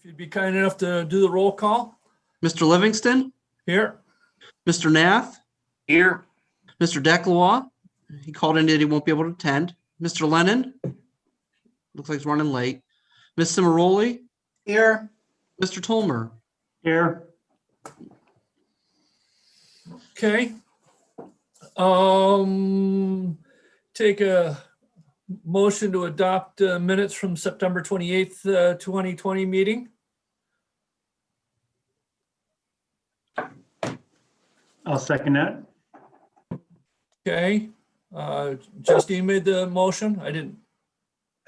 If you'd be kind enough to do the roll call Mr. Livingston, here. Mr. Nath, Here. Mr. Declois, he called in that he won't be able to attend. Mr. Lennon, looks like he's running late. Ms. Cimaroli, Here. Mr. Tolmer. Here. Okay. Um, take a motion to adopt uh, minutes from September 28th, uh, 2020 meeting. I'll second that. Okay. Uh, Justine made the motion. I didn't.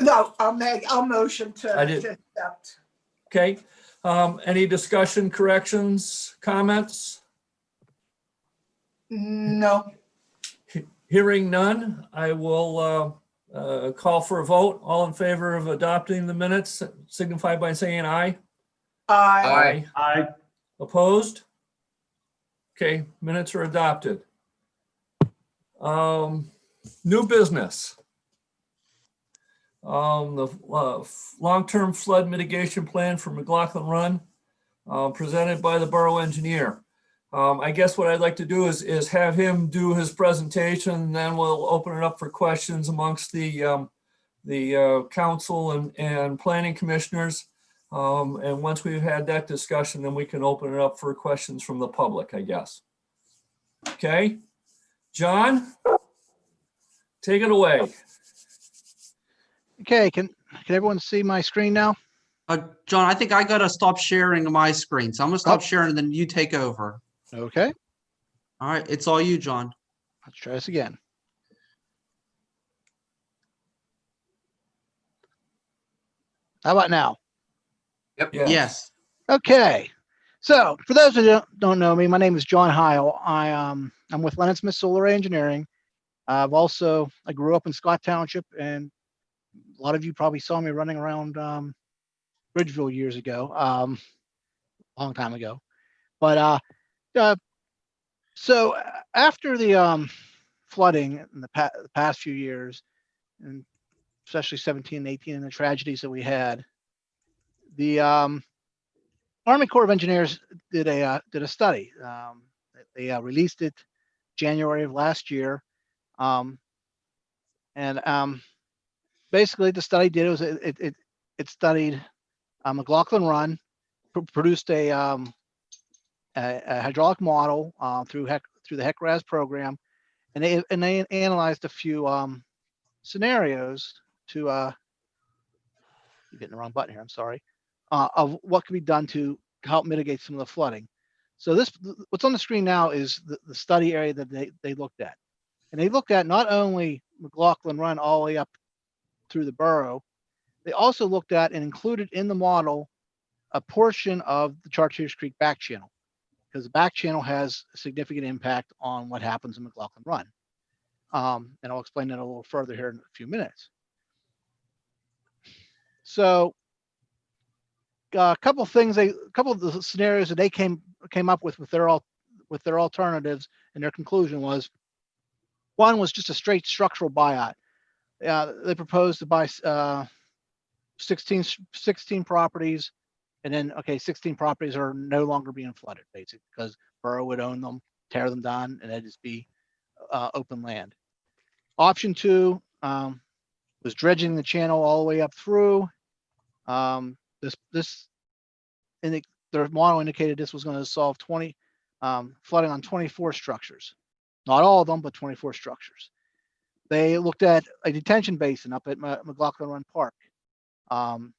No, I'll make, I'll motion to I did- to accept. Okay. Um, any discussion, corrections, comments? No, Hearing none, I will uh, call for a vote. All in favor of adopting the minutes signify by saying aye. Aye. Aye. Opposed? Okay, minutes are adopted. Um, New business. Um, The uh, long-term flood mitigation plan for McLaughlin Run, uh, presented by the borough engineer. Um, I guess what I'd like to do is, is have him do his presentation, and then we'll open it up for questions amongst the, um, the uh, council and, and planning commissioners. Um, and once we've had that discussion, then we can open it up for questions from the public, I guess. Okay, John? Take it away. Okay, can, can everyone see my screen now? Uh, John, I think I gotta stop sharing my screen, so I'm gonna stop Oh. sharing and then you take over. Okay, All right, it's all you, John. let's try this again. How about now? Yeah. Yes. Okay, so for those who don't, don't know me, my name is John Heil. I, um, I'm with Lennon Smith Souleret Engineering. I've also, I grew up in Scott Township and a lot of you probably saw me running around, um, Bridgeville years ago, um, a long time ago. But, uh, uh, so after the, um, flooding in the pa- the past few years, and especially 17 and 18 and the tragedies that we had, the, um, Army Corps of Engineers did a uh, did a study. Um, they uh, released it January of last year, um, and um, basically the study did was it it it, it studied uh, McLaughlin Run, pr- produced a, um, a, a hydraulic model uh, through HEC through the HEC-RAS program, and they and they analyzed a few um, scenarios to uh, you're hitting the wrong button here. I'm sorry uh, of what can be done to help mitigate some of the flooding. So this, what's on the screen now is the, the study area that they, they looked at. And they looked at not only McLaughlin Run all the way up through the borough, they also looked at and included in the model a portion of the Chartiers Creek back channel because the back channel has a significant impact on what happens in McLaughlin Run. Um, and I'll explain that a little further here in a few minutes. So a couple things they a couple of the scenarios that they came came up with with their all with their alternatives and their conclusion was one was just a straight structural buyout uh, they proposed to buy uh, 16 s- 16 properties and then okay 16 properties are no longer being flooded basically because borough would own them tear them down and it'd just be uh, open land option two um, was dredging the channel all the way up through um, this, this, and the, their model indicated this was going to solve 20, um, flooding on 24 structures. Not all of them, but 24 structures. They looked at a detention basin up at McLaughlin Run Park. Um,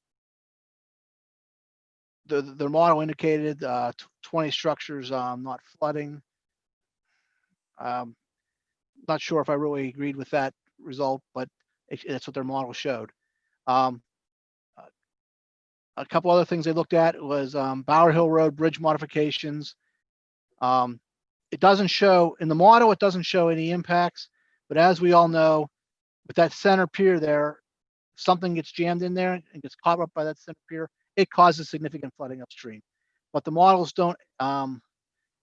the, their model indicated, uh, 20 structures, um, not flooding. Um, not sure if I really agreed with that result, but it- that's what their model showed. Um, a couple other things they looked at was um, Bower Hill Road bridge modifications. Um, it doesn't show in the model, it doesn't show any impacts, but as we all know, with that center pier there, something gets jammed in there and gets caught up by that center pier, it causes significant flooding upstream. But the models don't um,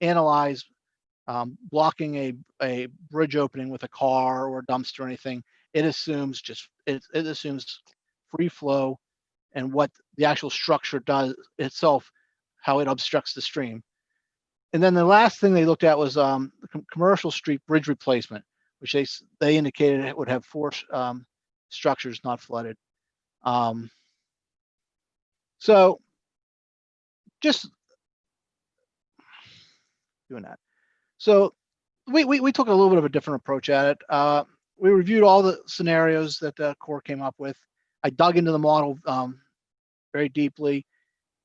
analyze um, blocking a, a bridge opening with a car or a dumpster or anything. It assumes just, it, it assumes free flow and what the actual structure does itself, how it obstructs the stream. And then the last thing they looked at was um, commercial street bridge replacement, which they they indicated it would have four um, structures not flooded. Um, so just doing that. So we, we, we took a little bit of a different approach at it. Uh, we reviewed all the scenarios that the Corps came up with. I dug into the model um, very deeply.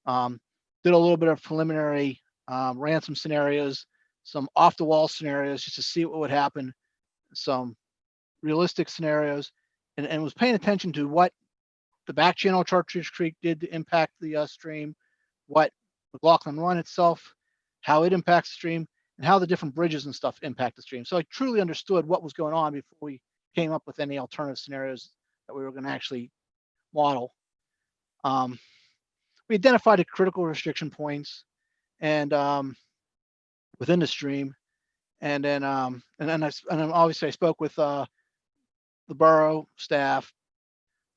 Um, did a little bit of preliminary, um, ran some scenarios, some off the wall scenarios just to see what would happen, some realistic scenarios, and, and was paying attention to what the back channel Chartiers Creek did to impact the uh, stream, what McLaughlin Run itself, how it impacts the stream, and how the different bridges and stuff impact the stream. So I truly understood what was going on before we came up with any alternative scenarios that we were going to actually model. Um, we identified the critical restriction points and um, within the stream, and then um, and then I and then obviously I spoke with uh, the borough staff,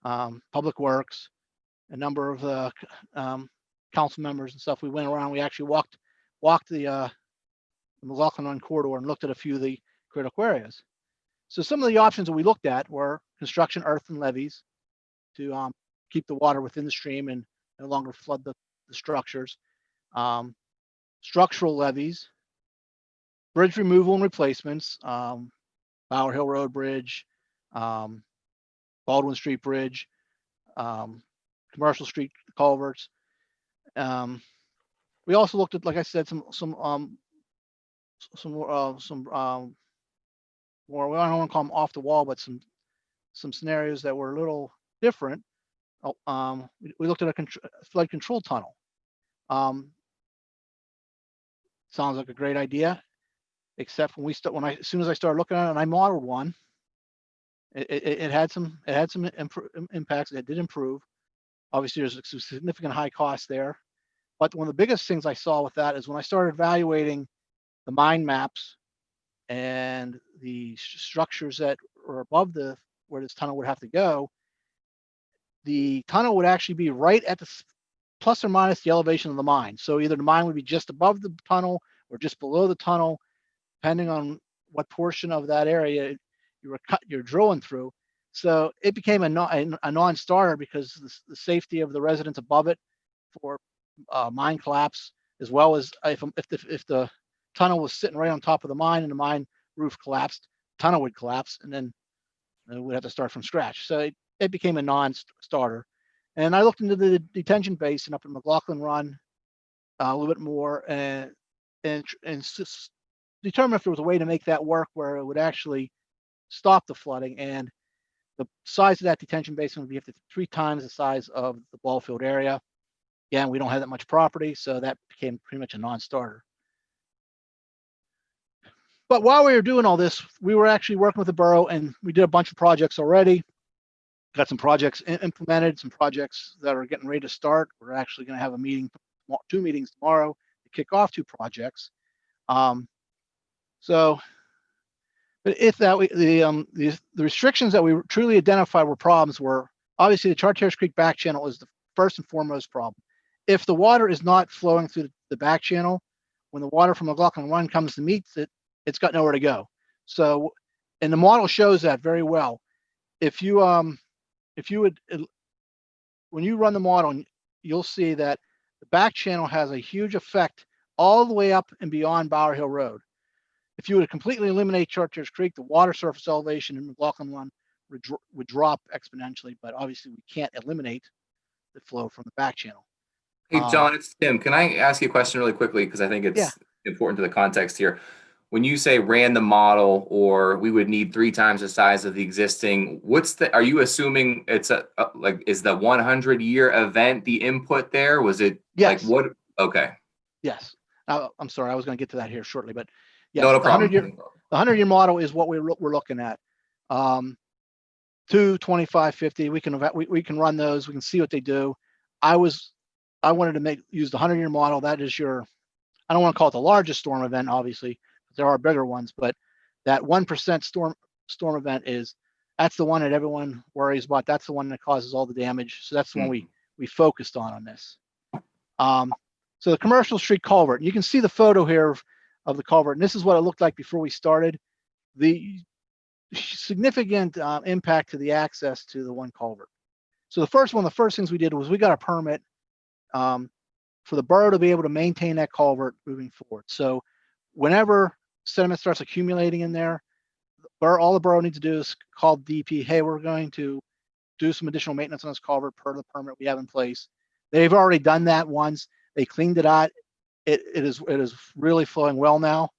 um, public works, a number of the um, council members and stuff. We went around. We actually walked walked the uh, McLaughlin corridor and looked at a few of the critical areas. So some of the options that we looked at were construction earth and levees to um, keep the water within the stream and no longer flood the, the structures. Um, structural levees, bridge removal and replacements, um, Bower Hill Road Bridge, um, Baldwin Street Bridge, um, Commercial Street culverts. Um, we also looked at, like I said, some some um, some more, uh, some um, more. I don't want to call them off the wall, but some some scenarios that were a little different. Oh, Um, we, we looked at a flood control tunnel. Um, sounds like a great idea, except when we start when I as soon as I started looking at it and I modeled one, it, it, it had some it had some impacts. It did improve. Obviously, there's significant high cost there. But one of the biggest things I saw with that is when I started evaluating the mine maps and the structures that are above the where this tunnel would have to go, the tunnel would actually be right at the plus or minus the elevation of the mine. So either the mine would be just above the tunnel or just below the tunnel, depending on what portion of that area you were cut, you're drilling through. So it became a, non, a, non-starter because the, the safety of the residents above it for uh, mine collapse, as well as if, if the, if the tunnel was sitting right on top of the mine and the mine roof collapsed, tunnel would collapse and then uh, we'd have to start from scratch. So it, it became a non-starter. And I looked into the detention basin up in McLaughlin Run uh, a little bit more and and and s- determine if there was a way to make that work where it would actually stop the flooding. And the size of that detention basin would be up to three times the size of the ball field area. Again, we don't have that much property, so that became pretty much a non-starter. But while we were doing all this, we were actually working with the borough and we did a bunch of projects already. Got some projects implemented, some projects that are getting ready to start. We're actually gonna have a meeting, two meetings tomorrow to kick off two projects. Um, so, but if that, we- the, um, the, the restrictions that we truly identified were problems were, obviously the Chartiers Creek back channel is the first and foremost problem. If the water is not flowing through the back channel, when the water from McLaughlin Run comes to meet it, it's got nowhere to go. So, and the model shows that very well. If you, um, if you would, when you run the model, you'll see that the back channel has a huge effect all the way up and beyond Bower Hill Road. If you would completely eliminate Chartiers Creek, the water surface elevation in McLaughlin Run would, would drop exponentially, but obviously we can't eliminate the flow from the back channel. Hey, Um, John, it's Tim. Can I ask you a question really quickly? Because I think it's Yeah. important to the context here. When you say ran the model or we would need three times the size of the existing, what's the, are you assuming it's a, a- like, is the one hundred year event the input there? Was it like Yes, what? Okay. yes. Uh, I'm sorry, I was gonna get to that here shortly, but yes, No, no the 100 year, the hundred year model is what we're, we're looking at. Um, two, 25, 50, we can, we, we can run those, we can see what they do. I was, I wanted to make, use the hundred year model, that is your, I don't want to call it the largest storm event, obviously, there are bigger ones, but that one percent storm, storm event is, that's the one that everyone worries about, that's the one that causes all the damage, so that's the one we, we focused on on this. Um, so the commercial street culvert, you can see the photo here of, of the culvert, and this is what it looked like before we started. The significant uh, impact to the access to the one culvert. So the first one, the first things we did was we got a permit um, for the borough to be able to maintain that culvert moving forward. So whenever sediment starts accumulating in there, all the borough needs to do is call DP, hey, we're going to do some additional maintenance on this culvert per the permit we have in place. They've already done that once. They cleaned it out. It, it is, it is really flowing well now.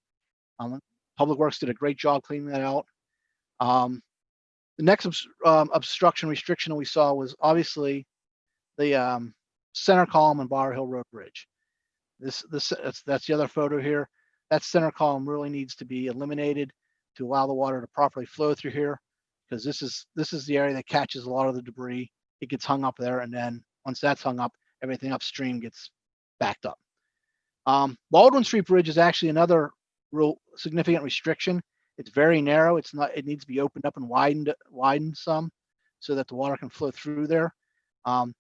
Um, Public Works did a great job cleaning that out. Um, the next um, obstruction restriction we saw was obviously the um, center column on Bower Hill Road Bridge. This, this, that's, that's the other photo here. That center column really needs to be eliminated to allow the water to properly flow through here. Because this is, this is the area that catches a lot of the debris. It gets hung up there and then once that's hung up, everything upstream gets backed up. Um, Baldwin Street Bridge is actually another real significant restriction. It's very narrow. It's not, it needs to be opened up and widened, widened some so that the water can flow through there. Um,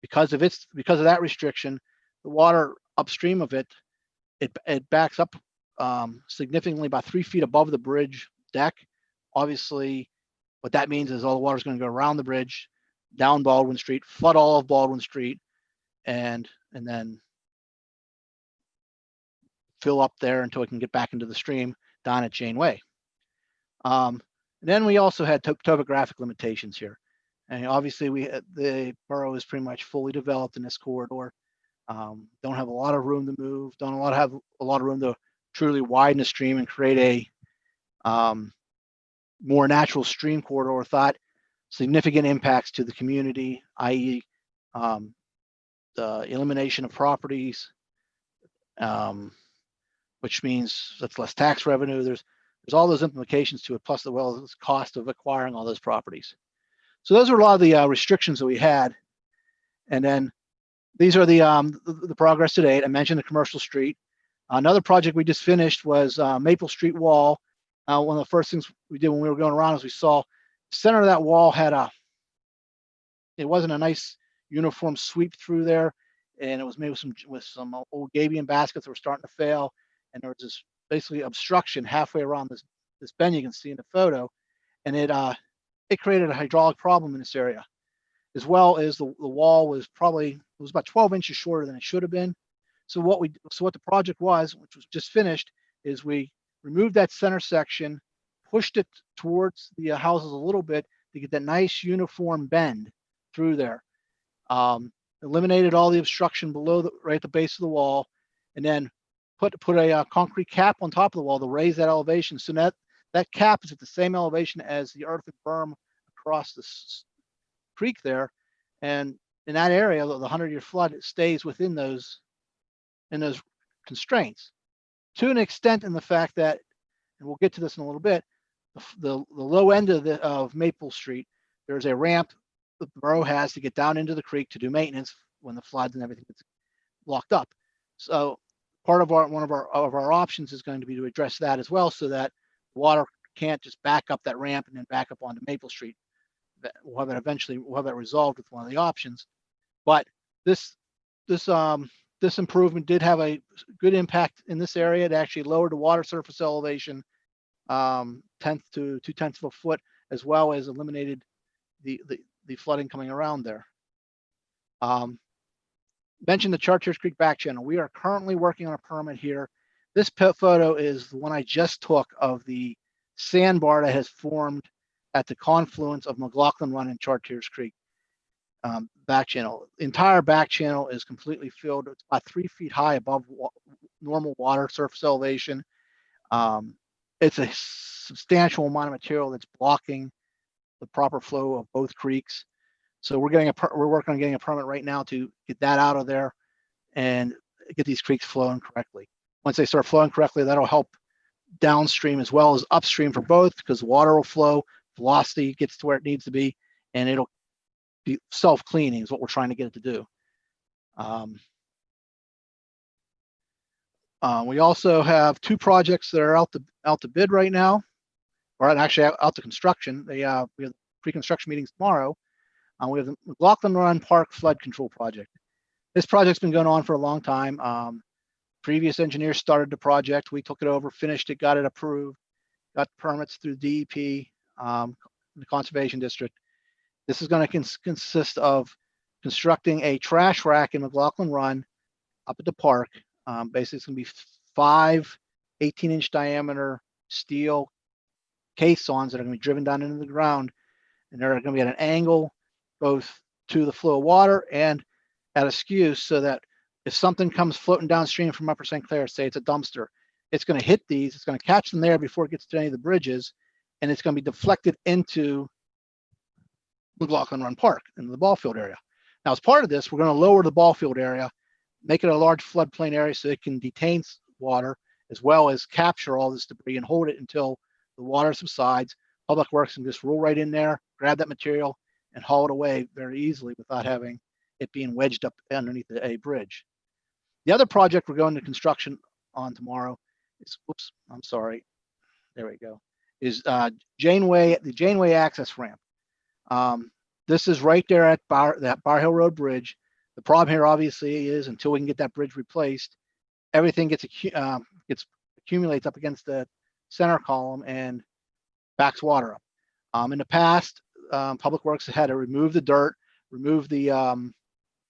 because of its, because of that restriction, the water upstream of it, it, it backs up um, significantly about three feet above the bridge deck. Obviously, what that means is all the water is going to go around the bridge, down Baldwin Street, flood all of Baldwin Street, and and then fill up there until it can get back into the stream down at Janeway. Um, then we also had to- topographic limitations here. And obviously we, the borough is pretty much fully developed in this corridor. Um, don't have a lot of room to move, don't a lot have a lot of room to truly widen the stream and create a um, more natural stream corridor without significant impacts to the community, i.e. Um, the elimination of properties, um, which means that's less tax revenue. There's there's all those implications to it, plus the well cost of acquiring all those properties. So those are a lot of the uh, restrictions that we had. And then these are the um, the, the progress to date. I mentioned the commercial street. Another project we just finished was uh, Maple Street Wall. Uh, one of the first things we did when we were going around is we saw center of that wall had a it wasn't a nice uniform sweep through there and it was made with some with some old gabion baskets that were starting to fail and there was this basically obstruction halfway around this this bend you can see in the photo and it uh it created a hydraulic problem in this area as well as the, the wall was probably it was about 12 inches shorter than it should have been. So what we so what the project was which was just finished is we removed that center section pushed it towards the uh, houses a little bit to get that nice uniform bend through there. Um, eliminated all the obstruction below the right at the base of the wall and then put put a uh, concrete cap on top of the wall to raise that elevation. So that that cap is at the same elevation as the earthen berm across the creek there. And in that area the 100 year flood it stays within those in those constraints. To an extent in the fact that and we'll get to this in a little bit the, the, the low end of the of maple street there's a ramp the borough has to get down into the creek to do maintenance when the floods and everything gets locked up. So part of our, one of our, of our options is going to be to address that as well, so that water can't just back up that ramp and then back up onto Maple Street. We'll have that eventually, we'll have that resolved with one of the options. But this, this, um, this improvement did have a good impact in this area. It actually lowered the water surface elevation um, tenth to two tenths of a foot, as well as eliminated the, the, the flooding coming around there. Um, mentioned the Chartiers Creek back channel. We are currently working on a permit here. This photo is the one I just took of the sandbar that has formed at the confluence of McLaughlin Run and Chartiers Creek um, back channel. Entire back channel is completely filled. It's about three feet high above wa- normal water surface elevation. Um, it's a substantial amount of material that's blocking the proper flow of both creeks. So we're getting a, we're working on getting a permit right now to get that out of there and get these creeks flowing correctly. Once they start flowing correctly, that'll help downstream as well as upstream for both because water will flow, velocity gets to where it needs to be, and it'll be self-cleaning is what we're trying to get it to do. Um, uh, we also have two projects that are out to out to bid right now, or actually out, out to construction. They uh, we have pre-construction meetings tomorrow. Uh, we have the McLaughlin Run Park Flood Control Project. This project's been going on for a long time. Um, previous engineers started the project. We took it over, finished it, got it approved, got permits through DEP, um, the Conservation District. This is going to cons- consist of constructing a trash rack in McLaughlin Run up at the park. Um, basically, it's going to be five 18 inch diameter steel caissons that are going to be driven down into the ground. And they're going to be at an angle both to the flow of water and at a skew so that if something comes floating downstream from Upper St. Clair, say it's a dumpster, it's going to hit these, it's going to catch them there before it gets to any of the bridges, and it's going to be deflected into McLaughlin Run Park in the ball field area. Now, as part of this, we're going to lower the ball field area, make it a large floodplain area so it can detain water as well as capture all this debris and hold it until the water subsides. Public Works can just roll right in there, grab that material and haul it away very easily without having it being wedged up underneath a a bridge. The other project we're going to construction on tomorrow is, whoops, I'm sorry. There we go. Is uh, Janeway, the Janeway access ramp. Um, this is right there at Bar, that Bower Hill Road Bridge. The problem here obviously is until we can get that bridge replaced, everything gets, um, gets accumulates up against the center column and backs water up. Um, in the past, um, Public Works had to remove the dirt, remove the um,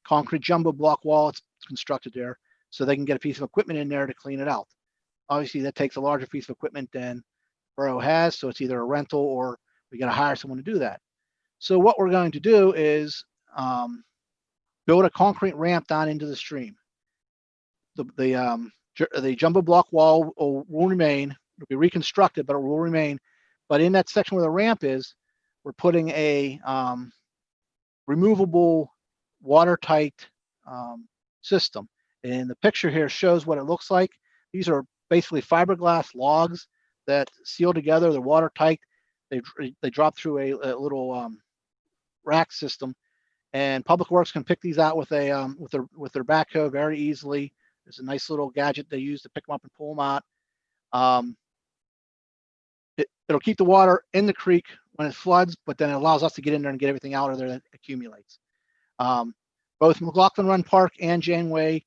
concrete jumbo block wall it's constructed there, so they can get a piece of equipment in there to clean it out. Obviously, that takes a larger piece of equipment than Borough has, so it's either a rental or we got to hire someone to do that. So what we're going to do is um, build a concrete ramp down into the stream. The the um, the jumbo block wall will, will remain. It'll be reconstructed, but it will remain. But in that section where the ramp is, we're putting a um, removable watertight um, system. And the picture here shows what it looks like. These are basically fiberglass logs that seal together. They're watertight. They they drop through a, a little um, rack system, and Public Works can pick these out with a um, with their with their backhoe very easily. There's a nice little gadget they use to pick them up and pull them out. Um, it, it'll keep the water in the creek when it floods, but then it allows us to get in there and get everything out of there that accumulates. Um, both McLaughlin Run Park and Janeway,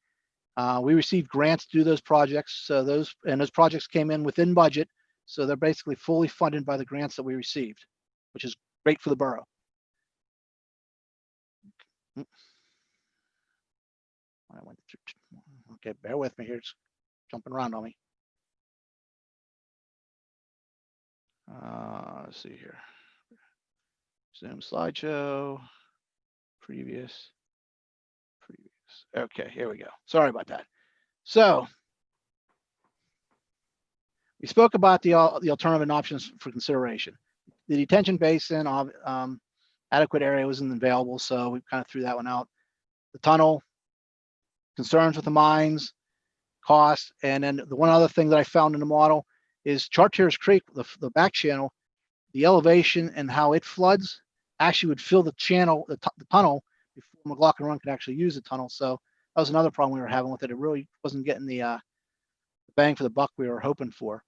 uh, we received grants to do those projects. So those and those projects came in within budget. So they're basically fully funded by the grants that we received, which is great for the borough. Okay, bear with me here. It's jumping around on me. Uh, let's see here. Zoom slideshow, previous, previous. Okay, here we go. Sorry about that. So we spoke about the, the alternative options for consideration. The detention basin, um, adequate area wasn't available, so we kind of threw that one out. The tunnel, concerns with the mines, cost, and then the one other thing that I found in the model is Chartiers Creek, the, the back channel, the elevation and how it floods actually would fill the channel, the, the tunnel before McLaughlin Run could actually use the tunnel. So that was another problem we were having with it. It really wasn't getting the, uh, bang for the buck we were hoping for.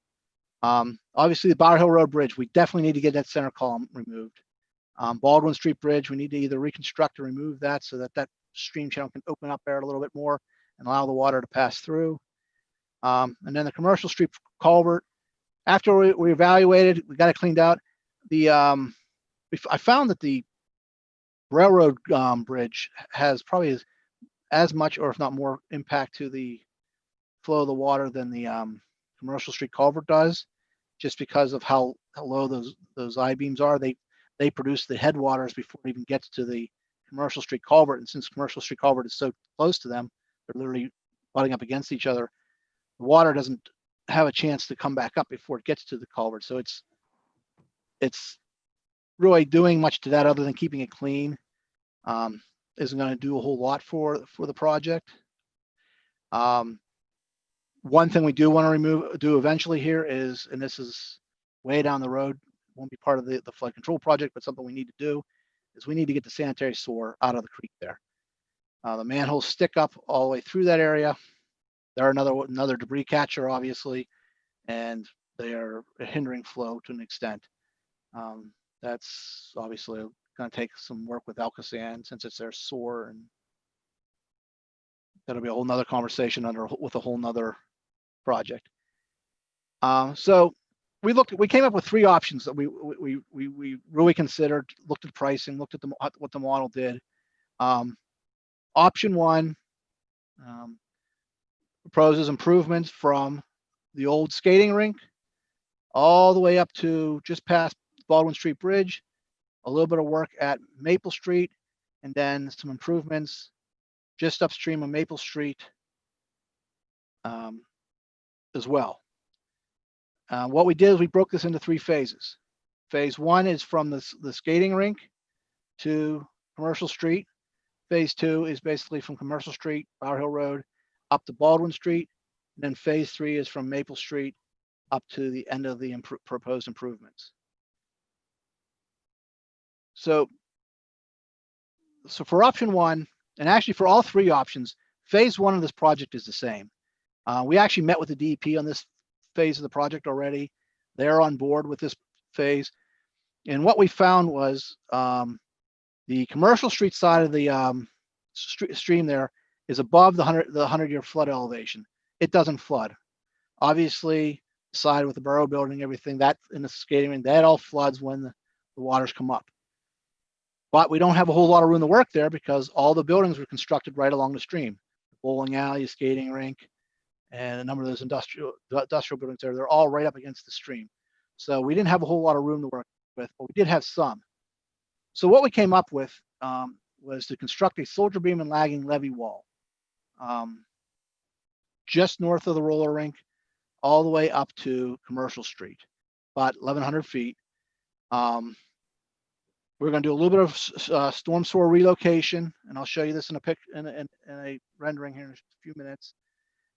Um, obviously the Bower Hill Road Bridge, we definitely need to get that center column removed. Um, Baldwin Street Bridge, we need to either reconstruct or remove that so that that stream channel can open up there a little bit more and allow the water to pass through. Um, and then the commercial street culvert, after we, we evaluated, we got it cleaned out. The, um, I found that the railroad, um, bridge has probably as, as much or if not more impact to the flow of the water than the, um, commercial street culvert does, just because of how, how low those, those I-beams are. They, they produce the headwaters before it even gets to the commercial street culvert. And since commercial street culvert is so close to them, they're literally butting up against each other. The water doesn't have a chance to come back up before it gets to the culvert. So it's, it's really doing much to that other than keeping it clean. Um, isn't gonna do a whole lot for, for the project. Um, one thing we do want to remove, do eventually here is, and this is way down the road, won't be part of the, the flood control project, but something we need to do, is we need to get the sanitary sewer out of the creek there. Uh, the manholes stick up all the way through that area. They're another, another debris catcher, obviously, and they are hindering flow to an extent. Um, that's obviously gonna take some work with ALCOSAN since it's their sore and that'll be a whole nother conversation under, with a whole nother project. Um, so we looked, we came up with three options that we, we, we, we- we really considered, looked at pricing, looked at the, what the model did. Um, option one, um, proposes improvements from the old skating rink all the way up to just past Baldwin Street Bridge, a little bit of work at Maple Street, and then some improvements just upstream of Maple Street um, as well. Uh, what we did is we broke this into three phases. Phase one is from the, the skating rink to Commercial Street. Phase two is basically from Commercial Street, Bower Hill Road, up to Baldwin Street. And then phase three is from Maple Street up to the end of the proposed improvements. So, so for option one, and actually for all three options, phase one of this project is the same. Uh, we actually met with the DEP on this phase of the project already. They're on board with this phase. And what we found was um, the commercial street side of the um, stre- stream there is above the hundred the hundred year flood elevation. It doesn't flood. Obviously, side with the borough building, everything that in the skating rink, that all floods when the, the waters come up. But we don't have a whole lot of room to work there because all the buildings were constructed right along the stream. The bowling alley, skating rink, and a number of those industrial industrial buildings there, they're all right up against the stream. So we didn't have a whole lot of room to work with, but we did have some. So what we came up with um, was to construct a soldier beam and lagging levee wall. Um, just north of the roller rink, all the way up to Commercial Street, about 1,100 feet. Um, we're going to do a little bit of uh, storm sewer relocation, and I'll show you this in a pic in in, in a rendering here in a few minutes.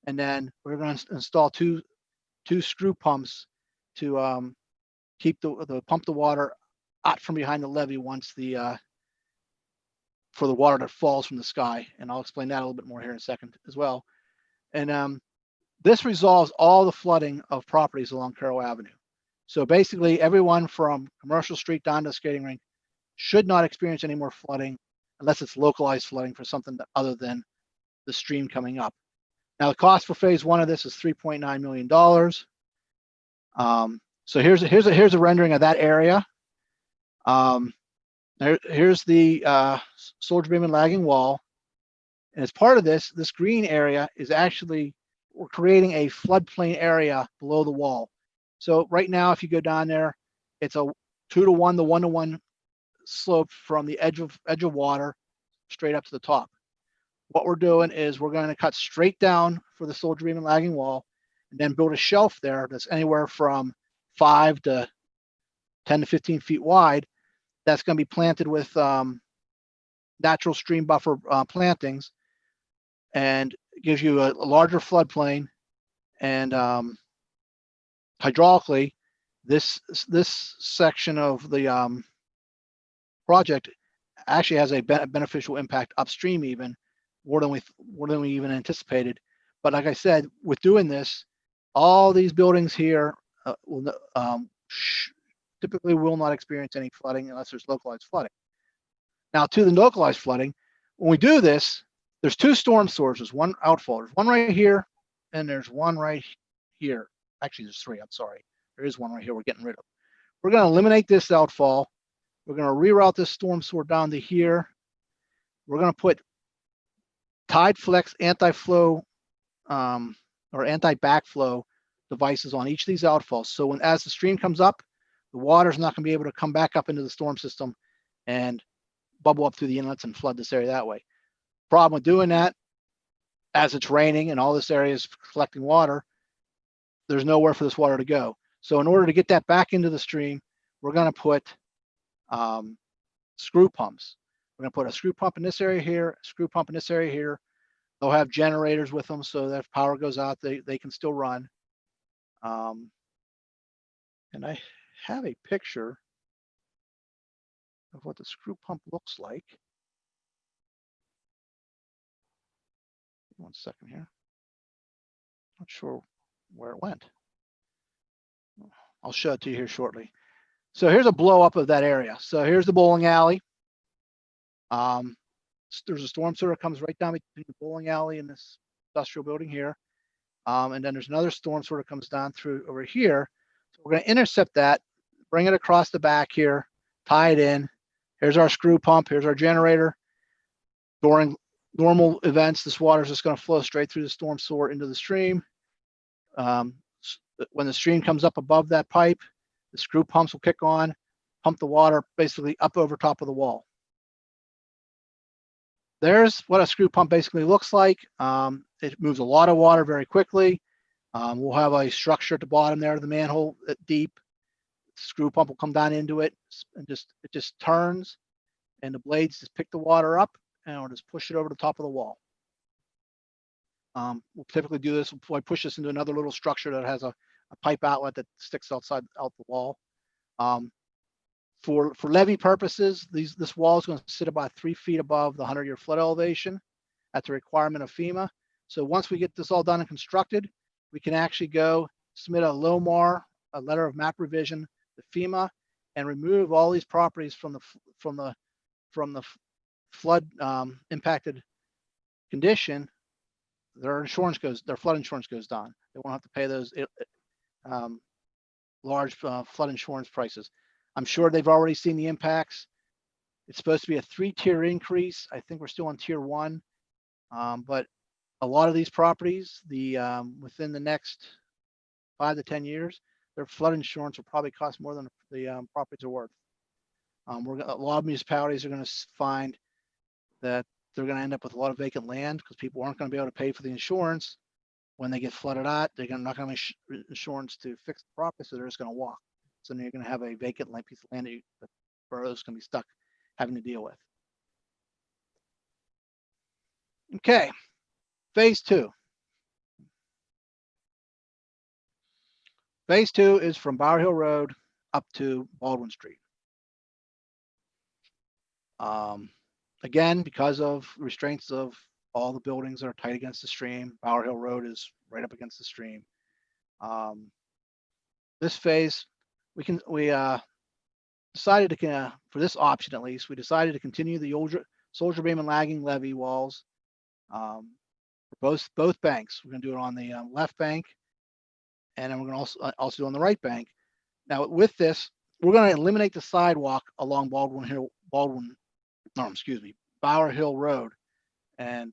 And then we're going to install two two screw pumps to um, keep the the pump the water out from behind the levee once the uh, for the water that falls from the sky. And I'll explain that a little bit more here in a second as well. And um, this resolves all the flooding of properties along Carroll Avenue. So basically, everyone from Commercial Street down to the skating rink should not experience any more flooding unless it's localized flooding for something other than the stream coming up. Now, the cost for phase one of this is $3.9 million. Um, so here's a, here's a, here's a rendering of that area. Um, there, here's the uh, soldier beam and lagging wall. And as part of this, this green area is actually, we're creating a floodplain area below the wall. So right now, if you go down there, it's a two to one, the one to one slope from the edge of edge of water straight up to the top. What we're doing is we're going to cut straight down for the soldier beam and lagging wall and then build a shelf there that's anywhere from five to 10 to 15 feet wide. That's going to be planted with um, natural stream buffer uh, plantings and gives you a, a larger floodplain and um, hydraulically this this section of the um, project actually has a ben- beneficial impact upstream even more than we more than we even anticipated. But like I said, with doing this, all these buildings here uh, will um, typically will not experience any flooding unless there's localized flooding. Now to the localized flooding, when we do this, there's two storm sources, one outfall. There's one right here, and there's one right here. Actually, there's three. I'm sorry. There is one right here. We're getting rid of. We're going to eliminate this outfall. We're going to reroute this storm sewer down to here. We're going to put Tideflex anti-flow um, or anti-backflow devices on each of these outfalls. So when as the stream comes up, the water's not going to be able to come back up into the storm system and bubble up through the inlets and flood this area that way. Problem with doing that, as it's raining and all this area is collecting water, there's nowhere for this water to go. So in order to get that back into the stream, we're going to put um, screw pumps. We're to put a screw pump in this area here, screw pump in this area here. They'll have generators with them so that if power goes out, they, they can still run. Um, and I have a picture of what the screw pump looks like. One second here. Not sure where it went. I'll show it to you here shortly. So here's a blow up of that area. So here's the bowling alley. Um, there's a storm sewer comes right down between the bowling alley and this industrial building here. Um, and then there's another storm sort of comes down through over here. So we're gonna intercept that, bring it across the back here, tie it in. Here's our screw pump, here's our generator. During normal events, this water is just gonna flow straight through the storm sewer into the stream. Um, when the stream comes up above that pipe, the screw pumps will kick on, pump the water basically up over top of the wall. There's what a screw pump basically looks like. Um, it moves a lot of water very quickly. Um, we'll have a structure at the bottom there the manhole uh, deep. Screw pump will come down into it and just, it just turns and the blades just pick the water up and it'll just push it over the top of the wall. Um, we'll typically do this, we'll push this into another little structure that has a, a pipe outlet that sticks outside, out the wall. Um, for, for levee purposes, these, this wall is going to sit about three feet above the hundred year flood elevation at the requirement of FEMA. So once we get this all done and constructed, we can actually go submit a LOMR, a letter of map revision to FEMA and remove all these properties from the, from the, from the flood, um, impacted condition. Their insurance goes, their flood insurance goes down. They won't have to pay those, um, large, uh, flood insurance prices. I'm sure they've already seen the impacts. It's supposed to be a three-tier increase. I think we're still on tier one. Um, but a lot of these properties, the, um, within the next five to 10 years, their flood insurance will probably cost more than the, um, properties are worth. Um, we're, a lot of municipalities are gonna find that they're gonna end up with a lot of vacant land because people aren't gonna be able to pay for the insurance. When they get flooded out, they're gonna, not gonna have ins- insurance to fix the property, so they're just gonna walk. So then you're gonna have a vacant land piece of land that you, the borough's gonna be stuck having to deal with. Okay, phase two. Phase two is from Bower Hill Road up to Baldwin Street. Um, again, because of restraints of all the buildings are tight against the stream, Bower Hill Road is right up against the stream. Um, this phase, we can, we, uh, decided to, uh, for this option at least, we decided to continue the older soldier beam and lagging levee walls. Um, for both, both banks. We're gonna do it on the, um, left bank. And then we're gonna also, uh, also do it on the right bank. Now with this, we're gonna eliminate the sidewalk along Baldwin Hill, Baldwin, no, excuse me, Bower Hill Road. And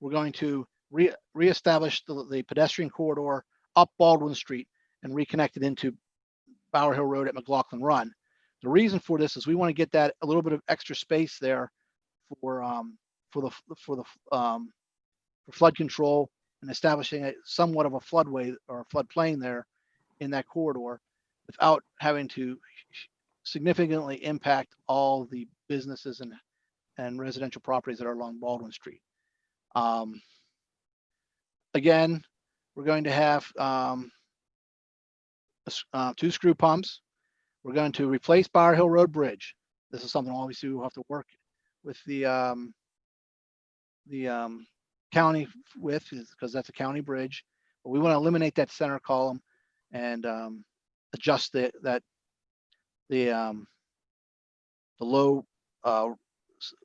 we're going to re, reestablish the, the pedestrian corridor up Baldwin Street and reconnect it into Bower Hill Road at McLaughlin Run. The reason for this is we want to get that a little bit of extra space there for, um, for the, for the, um, for flood control and establishing a somewhat of a floodway or a floodplain there in that corridor without having to significantly impact all the businesses and, and residential properties that are along Baldwin Street. Um, again, we're going to have, um, uh, two screw pumps. We're going to replace Bower Hill Road Bridge. This is something obviously we'll have to work with the, um, the, um, county with, because that's a county bridge. But we want to eliminate that center column and, um, adjust the, that, the, um, the low, uh,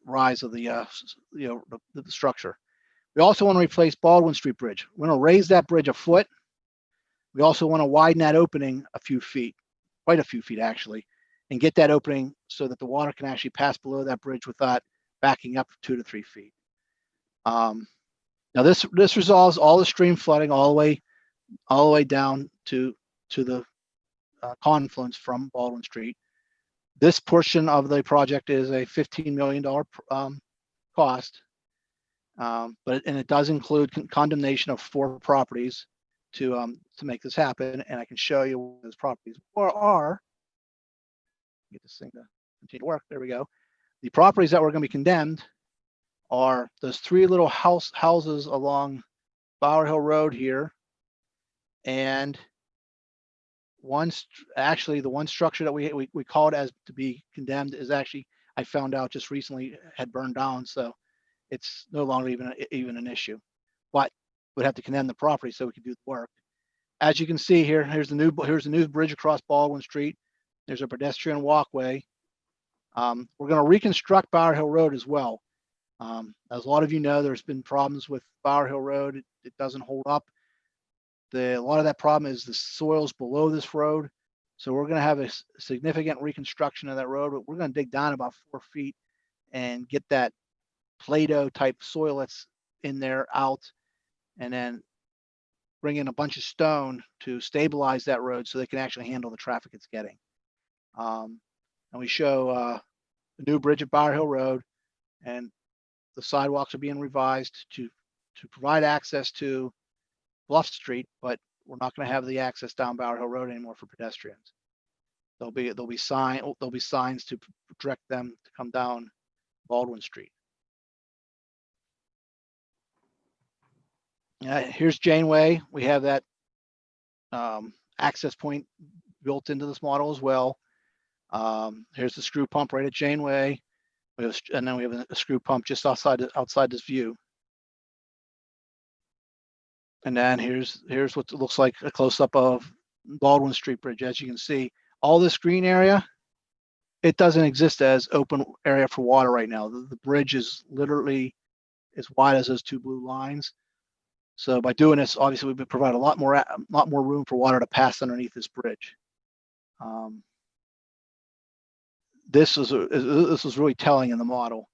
rise of the, uh, you know, the, the structure. We also want to replace Baldwin Street Bridge. We're going to raise that bridge a foot. We also want to widen that opening a few feet, quite a few feet actually, and get that opening so that the water can actually pass below that bridge without backing up two to three feet. Um, now this, this resolves all the stream flooding all the way, all the way down to, to the uh, confluence from Baldwin Street. This portion of the project is a $15 million um, cost. Um, but, and it does include con- condemnation of four properties to, um, to make this happen. And I can show you what those properties are- are. Get this thing to continue to work. There we go. The properties that were going to be condemned are those three little house, houses along Bower Hill Road here. And one, actually, the one structure that we, we, we called as to be condemned is actually, I found out just recently had burned down, so it's no longer even, even an issue. But we'd have to condemn the property so we could do the work. As you can see here, here's the new, here's the new bridge across Baldwin Street. There's a pedestrian walkway. Um, we're gonna reconstruct Bower Hill Road as well. Um, as a lot of you know, there's been problems with Bower Hill Road. It, it doesn't hold up. The, a lot of that problem is the soils below this road. So we're gonna have a significant reconstruction of that road. but We're gonna dig down about four feet and get that Play-Doh type soil that's in there out. And then bring in a bunch of stone to stabilize that road so they can actually handle the traffic it's getting. Um, and we show, uh, the new bridge at Bower Hill Road and the sidewalks are being revised to, to provide access to Bluff Street, but we're not gonna have the access down Bower Hill Road anymore for pedestrians. There'll be, there'll be sign, there'll be signs to direct them to come down Baldwin Street. Uh, here's Janeway. We have that um, access point built into this model as well. Um, here's the screw pump right at Janeway. We have, and then we have a, screw pump just outside outside this view. And then here's here's what looks like a close up of Baldwin Street Bridge. As you can see, all this green area, it doesn't exist as open area for water right now. The, the bridge is literally as wide as those two blue lines. So by doing this, obviously we provide a lot more, a lot more room for water to pass underneath this bridge. Um, This is, a- this was really telling in the model.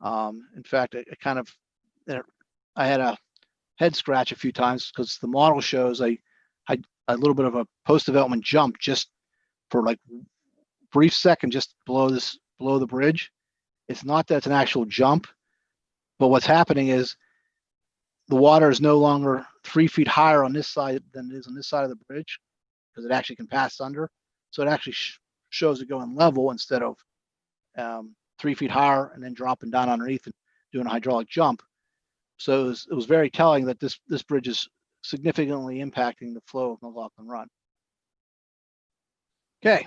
Um, in fact, it, it kind of, it- I had a head scratch a few times because the model shows a, a, a little bit of a post-development jump just for like brief second, just below this, below the bridge. It's not that it's an actual jump, but what's happening is the water is no longer three feet higher on this side than it is on this side of the bridge because it actually can pass under. So it actually sh- shows it going level instead of um, three feet higher and then dropping down underneath and doing a hydraulic jump. So it was, it was very telling that this this bridge is significantly impacting the flow of McLaughlin Run. Okay.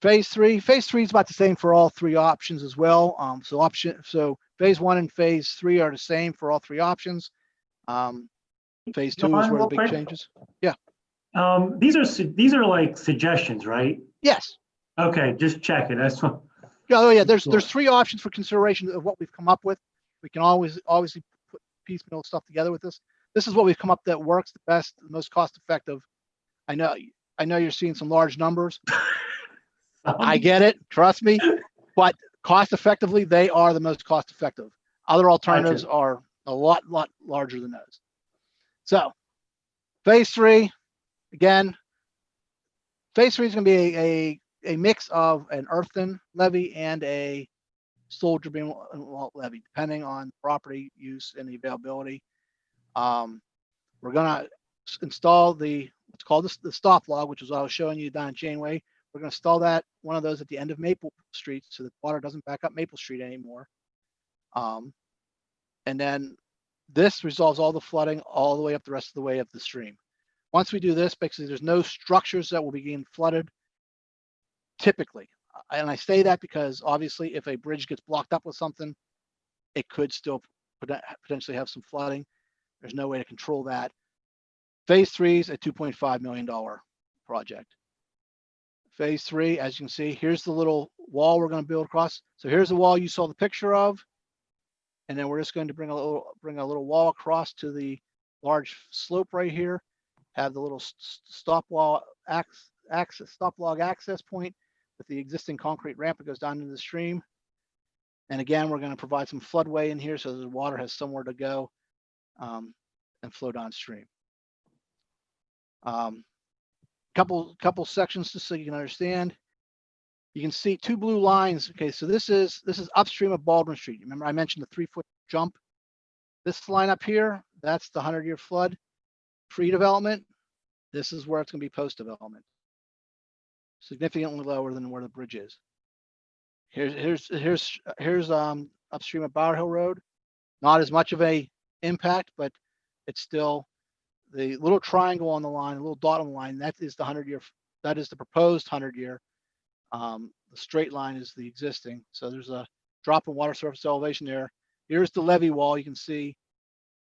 Phase three, phase three is about the same for all three options as well. Um, so option, so phase one and phase three are the same for all three options. Um, phase two is where the big changes. Um, these are, these are like suggestions, right? Yes. Okay, just checking. That's what, Yeah, Oh, yeah, there's, there's three options for consideration of what we've come up with. We can always, obviously put piecemeal stuff together with this. This is what we've come up that works the best, the most cost effective. I know, I know you're seeing some large numbers. I get it, trust me, but cost effectively, they are the most cost effective. Other alternatives are a lot, lot larger than those. So phase three, again, phase three is gonna be a, a, a mix of an earthen levy and a soldier beam levy, depending on property use and the availability. Um, we're gonna install the, what's called the, the stop log, which is what I was showing you down Janeway. We're gonna install that, one of those at the end of Maple Street, so that water doesn't back up Maple Street anymore. Um, and then this resolves all the flooding all the way up the rest of the way up the stream. Once we do this, basically, there's no structures that will be getting flooded typically. And I say that because obviously if a bridge gets blocked up with something, it could still potentially have some flooding. There's no way to control that. Phase three is a two point five million dollar project. Phase three, as you can see, here's the little wall we're gonna build across. So here's the wall you saw the picture of. And then we're just going to bring a little, bring a little wall across to the large slope right here. Have the little stop wall access, stop log access point with the existing concrete ramp that goes down into the stream. And again, we're going to provide some floodway in here so the water has somewhere to go um, and flow downstream. Um, couple, couple sections just so you can understand. You can see two blue lines. Okay, so this is, this is upstream of Baldwin Street. Remember I mentioned the three foot jump? This line up here, that's the hundred year flood pre-development. This is where it's gonna be post-development. Significantly lower than where the bridge is. Here's, here's, here's, here's, um, upstream of Bower Hill Road. Not as much of a impact, but it's still the little triangle on the line, a little dot on the line, that is the hundred year, that is the proposed hundred year. Um, the straight line is the existing, so there's a drop in water surface elevation there. Here's the levee wall, you can see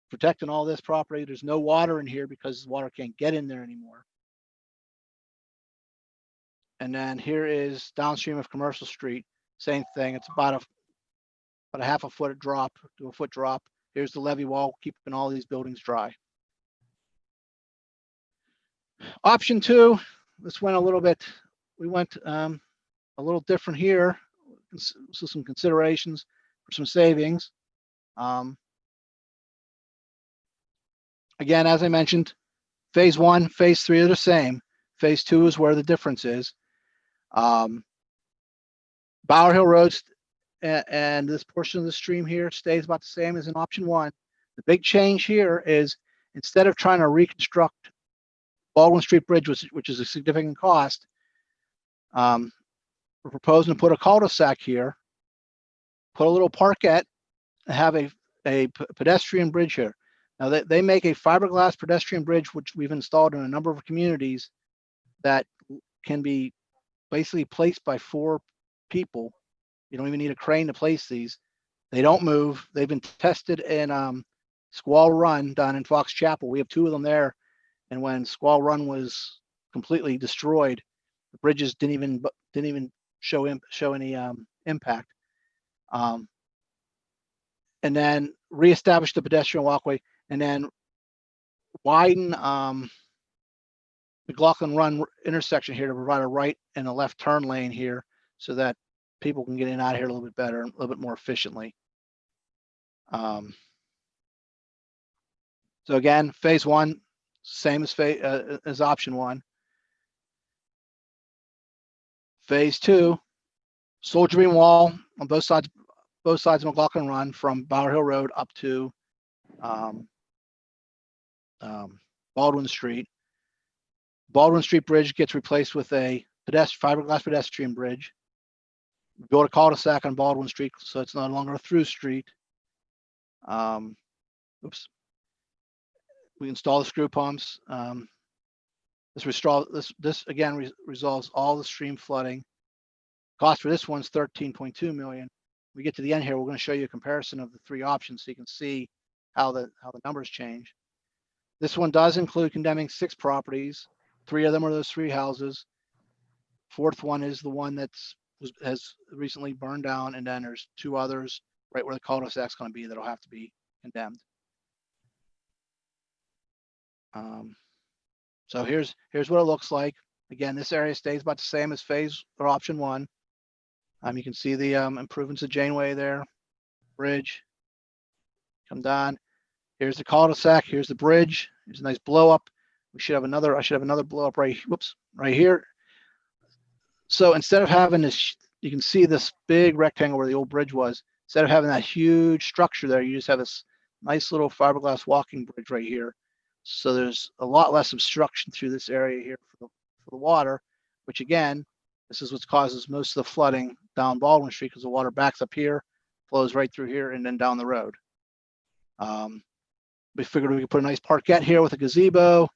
protecting all this property. There's no water in here because water can't get in there anymore. And then here is downstream of Commercial Street, same thing. It's about a, about a half a foot drop to a foot drop. Here's the levee wall, keeping all these buildings dry. Option two, this went a little bit, we went um, a little different here. So some considerations for some savings. Um, Again, as I mentioned, phase one, phase three are the same. Phase two is where the difference is. Um, Bower Hill Road and, and this portion of the stream here stays about the same as in option one. The big change here is instead of trying to reconstruct Baldwin Street Bridge, which, which is a significant cost, um, we're proposing to put a cul-de-sac here, put a little parkette, and have a pedestrian bridge here. Now, they, they make a fiberglass pedestrian bridge, which we've installed in a number of communities that can be basically placed by four people. You don't even need a crane to place these. They don't move. They've been tested in um, Squaw Run down in Fox Chapel. We have two of them there. And when Squaw Run was completely destroyed, the bridges didn't even didn't even show im- show any um, impact. Um, and then reestablish the pedestrian walkway and then widen um, McLaughlin Run intersection here to provide a right and a left turn lane here so that people can get in and out of here a little bit better, a little bit more efficiently. Um, so again, phase one, same as phase, uh, as option one. Phase two, Soldier Beam Wall on both sides, both sides of McLaughlin Run from Bower Hill Road up to um, um, Baldwin Street. Baldwin Street Bridge gets replaced with a pedestrian, fiberglass pedestrian bridge. Build a cul-de-sac on Baldwin Street, so it's no longer a through street. Um, oops. We install the screw pumps. Um, this this, this again re- resolves all the stream flooding. Cost for this one's thirteen point two million. We get to the end here, we're gonna show you a comparison of the three options so you can see how the, how the numbers change. This one does include condemning six properties. Three of them are those three houses. Fourth one is the one that's, was, has recently burned down, and then there's two others right where the cul-de-sac's gonna be that'll have to be condemned. Um, so here's, here's what it looks like. Again, this area stays about the same as phase or option one. Um, you can see the, um, improvements of Janeway there, bridge. Come down. Here's the cul-de-sac. Here's the bridge. Here's a nice blow up. We should have another, I should have another blow up right, whoops, right here. So instead of having this, you can see this big rectangle where the old bridge was. Instead of having that huge structure there, you just have this nice little fiberglass walking bridge right here. So there's a lot less obstruction through this area here for the, for the water, which again, this is what causes most of the flooding down Baldwin Street because the water backs up here, flows right through here and then down the road. Um, we figured we could put a nice parkette here with a gazebo.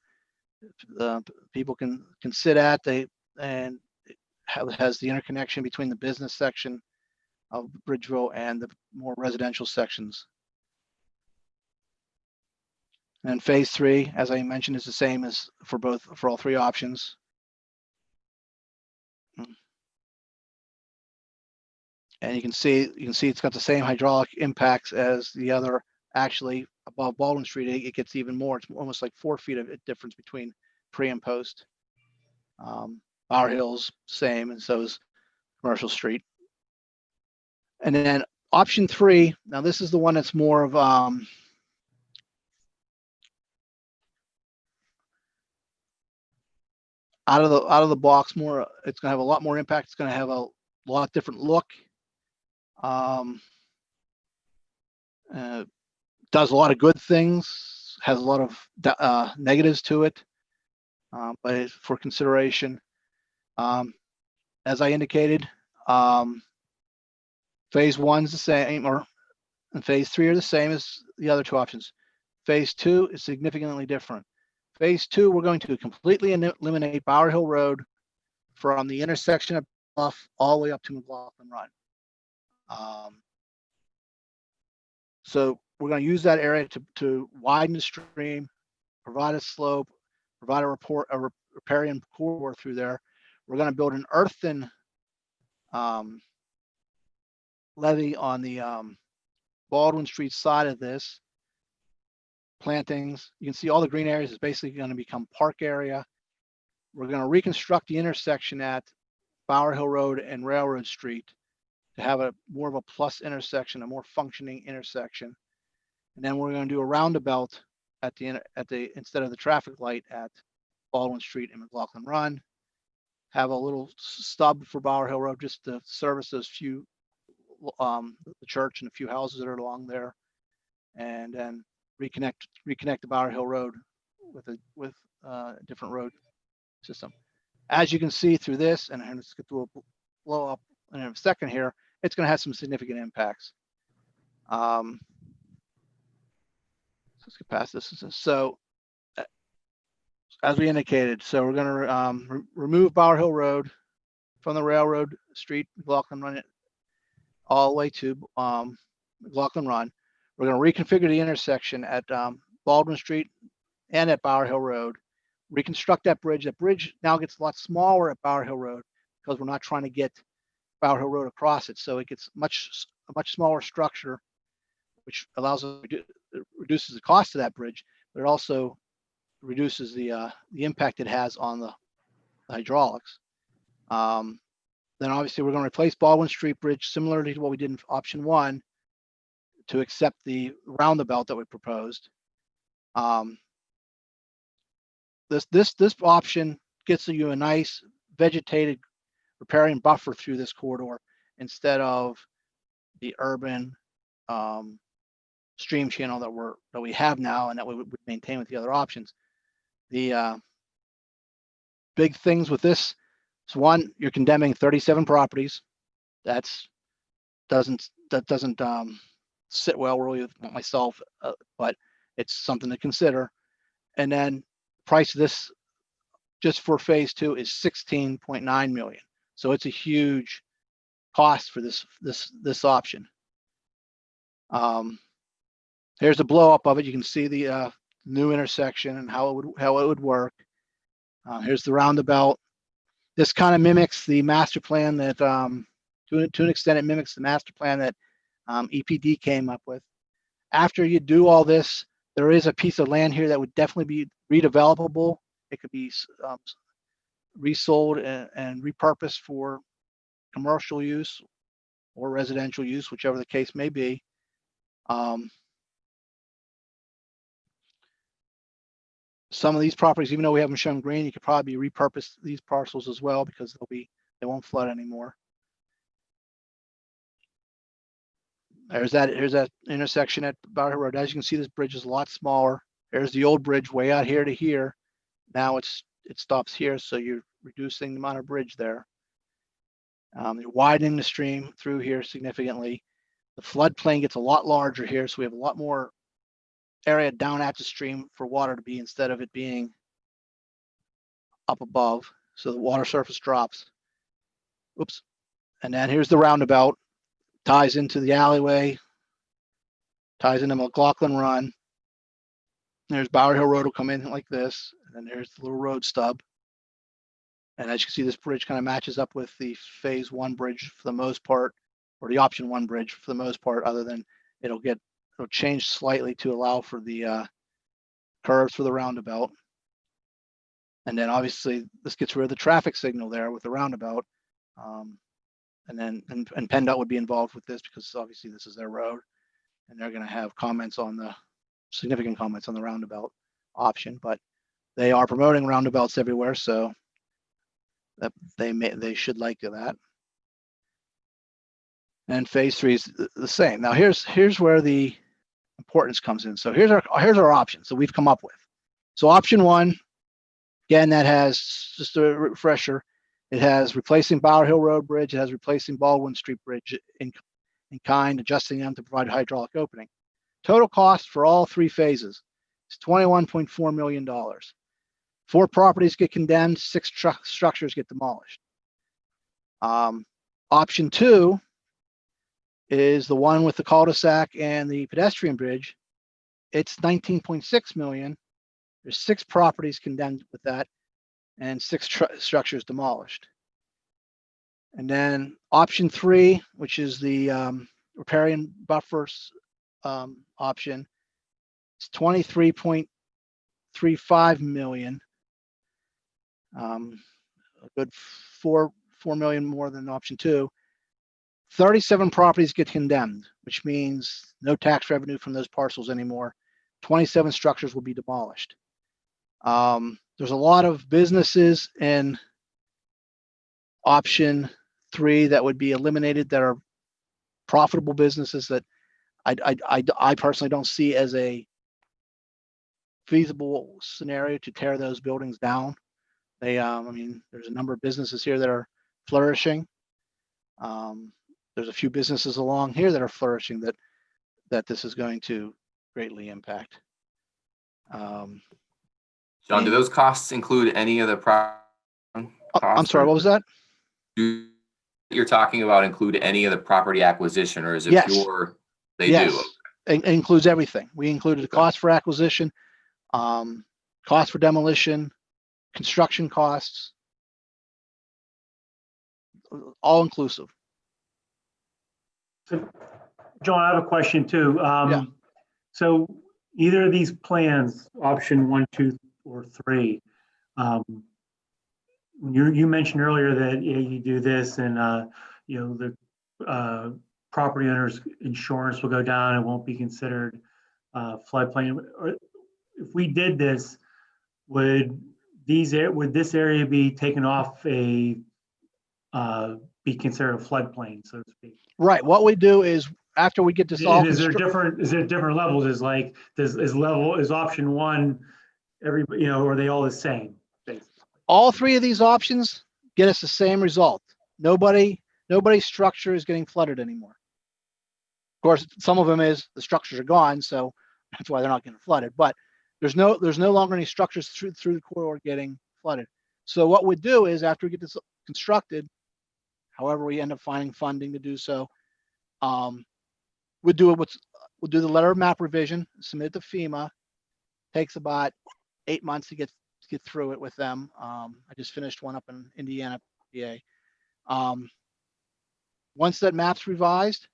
Uh, people can, can sit at, they, and it has the interconnection between the business section of Bridgeville and the more residential sections. And phase three, as I mentioned, is the same as for both, for all three options. And you can see, you can see it's got the same hydraulic impacts as the other, actually above Baldwin Street, it gets even more. It's almost like four feet of difference between pre and post. Um, Bower Hills, same, and so is Commercial Street. And then option three, now this is the one that's more of, um, out of the, out of the box more, it's gonna have a lot more impact. It's gonna have a lot different look. Um, uh, does a lot of good things, has a lot of uh, negatives to it, uh, but for consideration. Um, as I indicated, um, phase one's the same, or and phase three are the same as the other two options. Phase two is significantly different. Phase two, we're going to completely eliminate Bower Hill Road from the intersection of Bluff all the way up to McLaughlin Run. Um, so we're going to use that area to, to widen the stream, provide a slope, provide a report, a riparian corridor through there. We're gonna build an earthen um, levee on the um, Baldwin Street side of this. Plantings, you can see all the green areas is basically gonna become park area. We're gonna reconstruct the intersection at Bower Hill Road and Railroad Street to have a more of a plus intersection, a more functioning intersection. And then we're gonna do a roundabout at the, at the, instead of the traffic light at Baldwin Street and McLaughlin Run. Have a little stub for Bower Hill Road just to service those few, um, the church and a few houses that are along there. And then reconnect, reconnect the Bower Hill Road with a, with uh, a different road system. As you can see through this, and let's get to a blow up in a second here, it's gonna have some significant impacts. Um, Let's get past this. So uh, as we indicated, so we're gonna um, re- remove Bower Hill Road from the railroad street, McLaughlin Run it all the way to um, McLaughlin Run. We're gonna reconfigure the intersection at um, Baldwin Street and at Bower Hill Road. Reconstruct that bridge. That bridge now gets a lot smaller at Bower Hill Road because we're not trying to get Bower Hill Road across it. So it gets much, a much smaller structure, which allows us to redu- reduces the cost of that bridge, but it also reduces the, uh, the impact it has on the hydraulics. Um, then obviously we're gonna replace Baldwin Street Bridge similarly to what we did in option one to accept the roundabout that we proposed. Um, this, this, this option gets you a nice vegetated riparian buffer through this corridor instead of the urban, um, stream channel that we're, that we have now and that we would maintain with the other options. The, uh, big things with this, is one, you're condemning thirty-seven properties. That's, doesn't, that doesn't, um, sit well really with myself, uh, but it's something to consider. And then price of this just for phase two is sixteen point nine million. So it's a huge cost for this, this, this option. Um, Here's a blow up of it. You can see the uh, new intersection and how it would, how it would work. Uh, here's the roundabout. This kind of mimics the master plan that, um, to, to an extent, it mimics the master plan that um, EPD came up with. After you do all this, there is a piece of land here that would definitely be redevelopable. It could be um, resold and, and repurposed for commercial use or residential use, whichever the case may be. Um, some of these properties, even though we haven't shown green, you could probably repurpose these parcels as well because they'll be, they won't flood anymore. There's that, here's that intersection at Hill Road. As you can see, this bridge is a lot smaller. There's the old bridge way out here to here. Now it's, it stops here, so you're reducing the amount of bridge there. Um, you're widening the stream through here significantly. The floodplain gets a lot larger here, so we have a lot more area down at the stream for water to be instead of it being up above. So the water surface drops. Oops. And then here's the roundabout, ties into the alleyway, ties into McLaughlin Run. There's Bower Hill Road will come in like this, and then there's the little road stub. And as you can see, this bridge kind of matches up with the phase one bridge for the most part, or the option one bridge for the most part, other than it'll get it'll change slightly to allow for the uh, curves for the roundabout. And then obviously this gets rid of the traffic signal there with the roundabout. Um, and then, and, and PennDOT would be involved with this because obviously this is their road. And they're gonna have comments on the, significant comments on the roundabout option, but they are promoting roundabouts everywhere, so that they may, they should like that. And phase three is the same. Now here's, here's where the importance comes in. So here's our, here's our options that we've come up with. So option one, again, that has, just a refresher, it has replacing Bower Hill Road Bridge, it has replacing Baldwin Street Bridge in, in kind, adjusting them to provide hydraulic opening. Total cost for all three phases is twenty-one point four million dollars. Four properties get condemned, six stru- structures get demolished. Um, option two is the one with the cul-de-sac and the pedestrian bridge. It's nineteen point six million. There's six properties condemned with that and six tru- structures demolished. And then option three, which is the um, riparian buffers um, option, it's twenty-three point three five million. Um, a good four, four million more than option two. Thirty-seven properties get condemned, which means no tax revenue from those parcels anymore. Twenty-seven structures will be demolished. Um, there's a lot of businesses in option three that would be eliminated that are profitable businesses that I, I, I, I personally don't see as a feasible scenario to tear those buildings down. They, um, I mean, there's a number of businesses here that are flourishing. Um, there's a few businesses along here that are flourishing that, that this is going to greatly impact. Um, John, do those costs include any of the pro? oh, I'm sorry, what was that? Do you're talking about include any of the property acquisition or is it Yes. pure? They Yes. do. It it includes everything. We included the cost for acquisition, um, cost for demolition, construction costs. All inclusive. So, John, I have a question too. Yeah. Um, so either of these plans, option one, two, or three, um, you, you mentioned earlier that, yeah, you do this and, uh, you know, the, uh, property owner's insurance will go down, it won't be considered, uh, floodplain. Or If we did this, would these, would this area be taken off a, uh, be considered a floodplain, so to speak? Right. What we do is after we get this all. And is there different, is there different levels? Is like, does, is level, is option one, every, you know, are they all the same? all three of these options get us the same result. Nobody, nobody's structure is getting flooded anymore. Of course, some of them is the structures are gone, so that's why they're not getting flooded, but there's no, there's no longer any structures through, through the corridor getting flooded. So what we do is after we get this constructed, however we end up finding funding to do so, um, we do it, what's, we'll do the letter of map revision, submit it to FEMA. Takes about eight months to get get through it with them. Um, I just finished one up in Indiana, PA. Um, once that map's revised,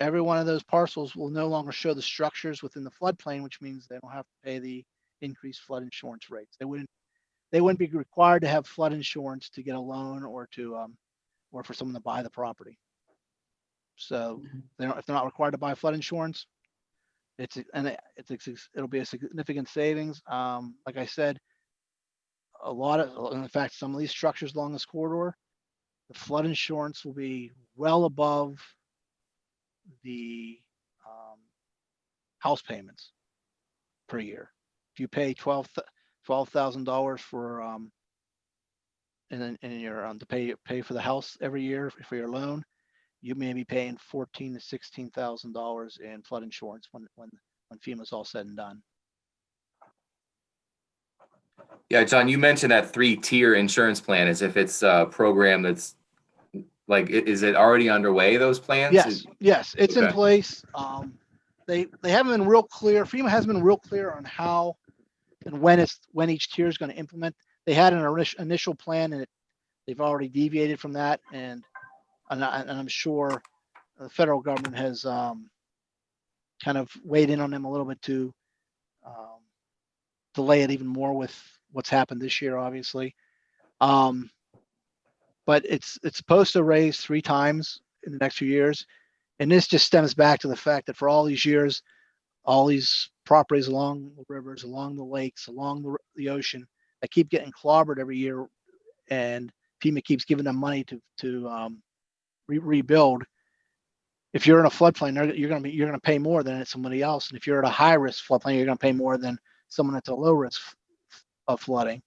every one of those parcels will no longer show the structures within the floodplain, which means they don't have to pay the increased flood insurance rates. They wouldn't, they wouldn't be required to have flood insurance to get a loan or to, um, or for someone to buy the property. So they don't, if they're not required to buy flood insurance, it's, and it- it's, it'll be a significant savings. Um, like I said, a lot of, in fact, some of these structures along this corridor, the flood insurance will be well above the, um, house payments per year. If you pay twelve, twelve thousand dollars for, um, and then, and you're, um, to pay, pay for the house every year for your loan, you may be paying fourteen to sixteen thousand dollars in flood insurance when, when, when FEMA's all said and done. Yeah, John, you mentioned that three-tier insurance plan as if it's a program that's like, is it already underway, those plans? Yes, yes, it's in place. Um, they, they haven't been real clear, FEMA hasn't been real clear on how and when it's, when each tier is gonna implement. They had an initial, initial plan and it, they've already deviated from that and, and I, I'm sure the federal government has, um, kind of weighed in on them a little bit to, um, delay it even more with what's happened this year, obviously. Um, but it's, it's supposed to raise three times in the next few years. And this just stems back to the fact that for all these years, all these properties along the rivers, along the lakes, along the, the ocean, that keep getting clobbered every year. And FEMA keeps giving them money to, to, um, re- rebuild. If you're in a floodplain, you're gonna be, you're gonna pay more than somebody else. And if you're at a high risk floodplain, you're gonna pay more than someone that's a low risk of flooding.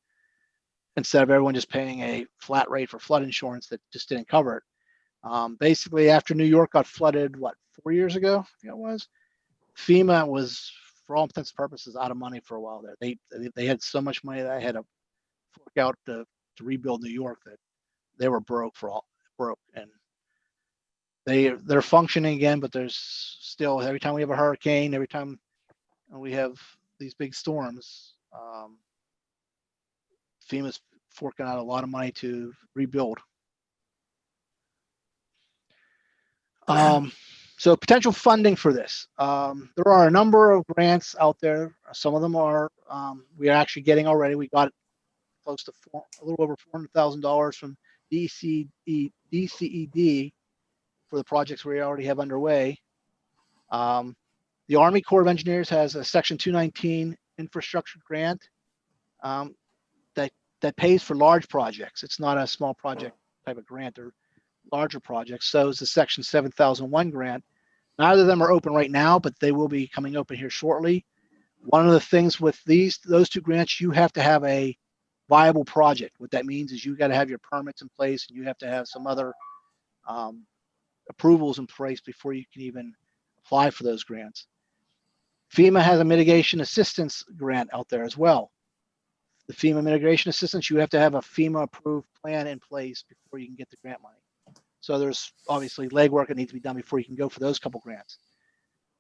Instead of everyone just paying a flat rate for flood insurance that just didn't cover it. Um, basically, after New York got flooded, what, four years ago? I think it was. FEMA was, for all intents and purposes, out of money for a while there. They, they, they had so much money that I had to fork out to, to rebuild New York that they were broke for all, broke. And they, they're functioning again, but there's still, every time we have a hurricane, every time we have these big storms, um, FEMA's forking out a lot of money to rebuild. Um, so potential funding for this. Um, there are a number of grants out there. Some of them are, um, we are actually getting already. We got close to four, a little over four hundred thousand dollars from DCE, DCED for the projects we already have underway. Um, the Army Corps of Engineers has a Section two nineteen infrastructure grant um, that, that pays for large projects. It's not a small project type of grant. They're larger projects. So is the Section seven thousand one grant. Neither of them are open right now, but they will be coming open here shortly. One of the things with these, those two grants, you have to have a viable project. What that means is you got to have your permits in place and you have to have some other um, approvals in place before you can even apply for those grants. FEMA has a mitigation assistance grant out there as well. The FEMA mitigation assistance, you have to have a FEMA approved plan in place before you can get the grant money. So there's obviously legwork that needs to be done before you can go for those couple grants.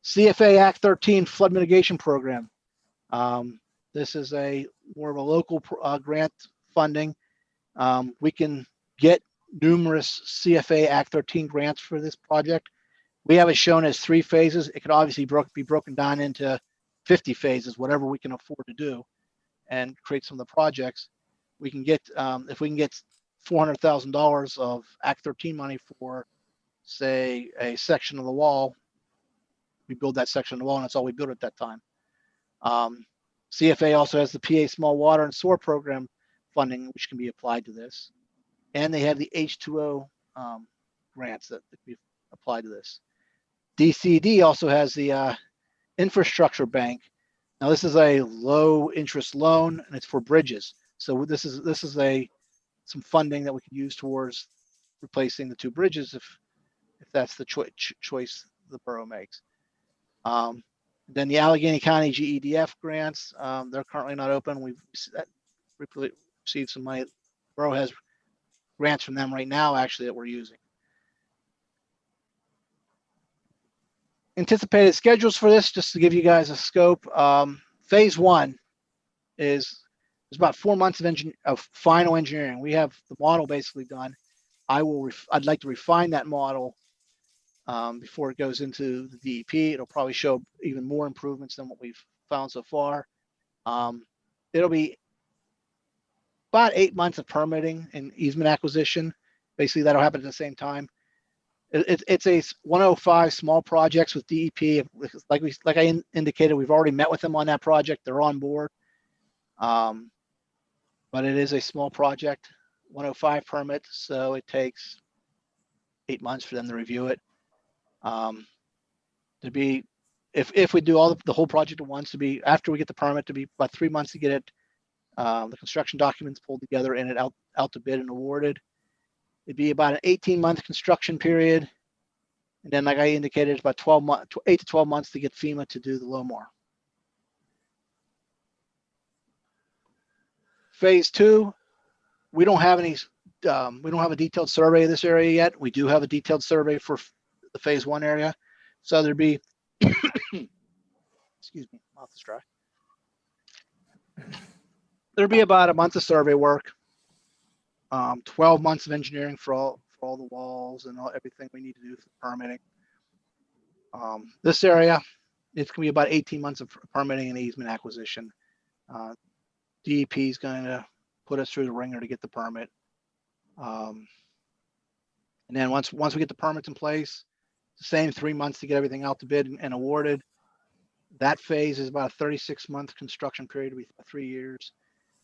CFA Act 13 flood mitigation program. Um, this is a more of a local uh, grant funding. Um, we can get numerous CFA Act 13 grants for this project. We have it shown as three phases. It could obviously bro- be broken down into 50 phases, whatever we can afford to do and create some of the projects. We can get, um, if we can get $400,000 of Act 13 money for, say, a section of the wall, we build that section of the wall and that's all we build at that time. Um, CFA also has the PA Small Water and Sewer Program funding, which can be applied to this. And they have the H2O um, grants that be applied to this. DCD also has the uh, Infrastructure Bank. Now, this is a low interest loan and it's for bridges. So this is this is a some funding that we can use towards replacing the two bridges if if that's the choi- ch- choice the borough makes. Um, then the Allegheny County GEDF grants, um, they're currently not open. We've we received some money. Borough has grants from them right now, actually, that we're using. Anticipated schedules for this, just to give you guys a scope. Um, phase one is there's about four months of engine of final engineering. We have the model basically done. I will. I'd like to refine that model um, before it goes into the DEP. It'll probably show even more improvements than what we've found so far. Um, it'll be about eight months of permitting and easement acquisition. Basically, that'll happen at the same time. It, it- it's a 105 small projects with DEP. Like we, like I in- indicated, we've already met with them on that project. They're on board. Um, but it is a small project, 105 permit, so it takes eight months for them to review it. Um, to be, if, if we do all the, the whole project at once, to be, after we get the permit, to be about three months to get it, um, the construction documents pulled together and it out, out to bid and awarded. It'd be about an eighteen month construction period. And then, like I indicated, it's about twelve months, eight to twelve months to get FEMA to do the LOMR. Phase two, we don't have any, um, we don't have a detailed survey of this area yet. We do have a detailed survey for the phase one area. So there'd be, excuse me, mouth is dry. There'd be about a month of survey work. Um, twelve months of engineering for all, for all the walls and all, everything we need to do for permitting. Um, this area, it's gonna be about eighteen months of permitting and easement acquisition. Uh, DEP is going to put us through the wringer to get the permit. Um, and then once, once we get the permits in place, the same three months to get everything out to bid and- and awarded. That phase is about a thirty-six month construction period, with three years.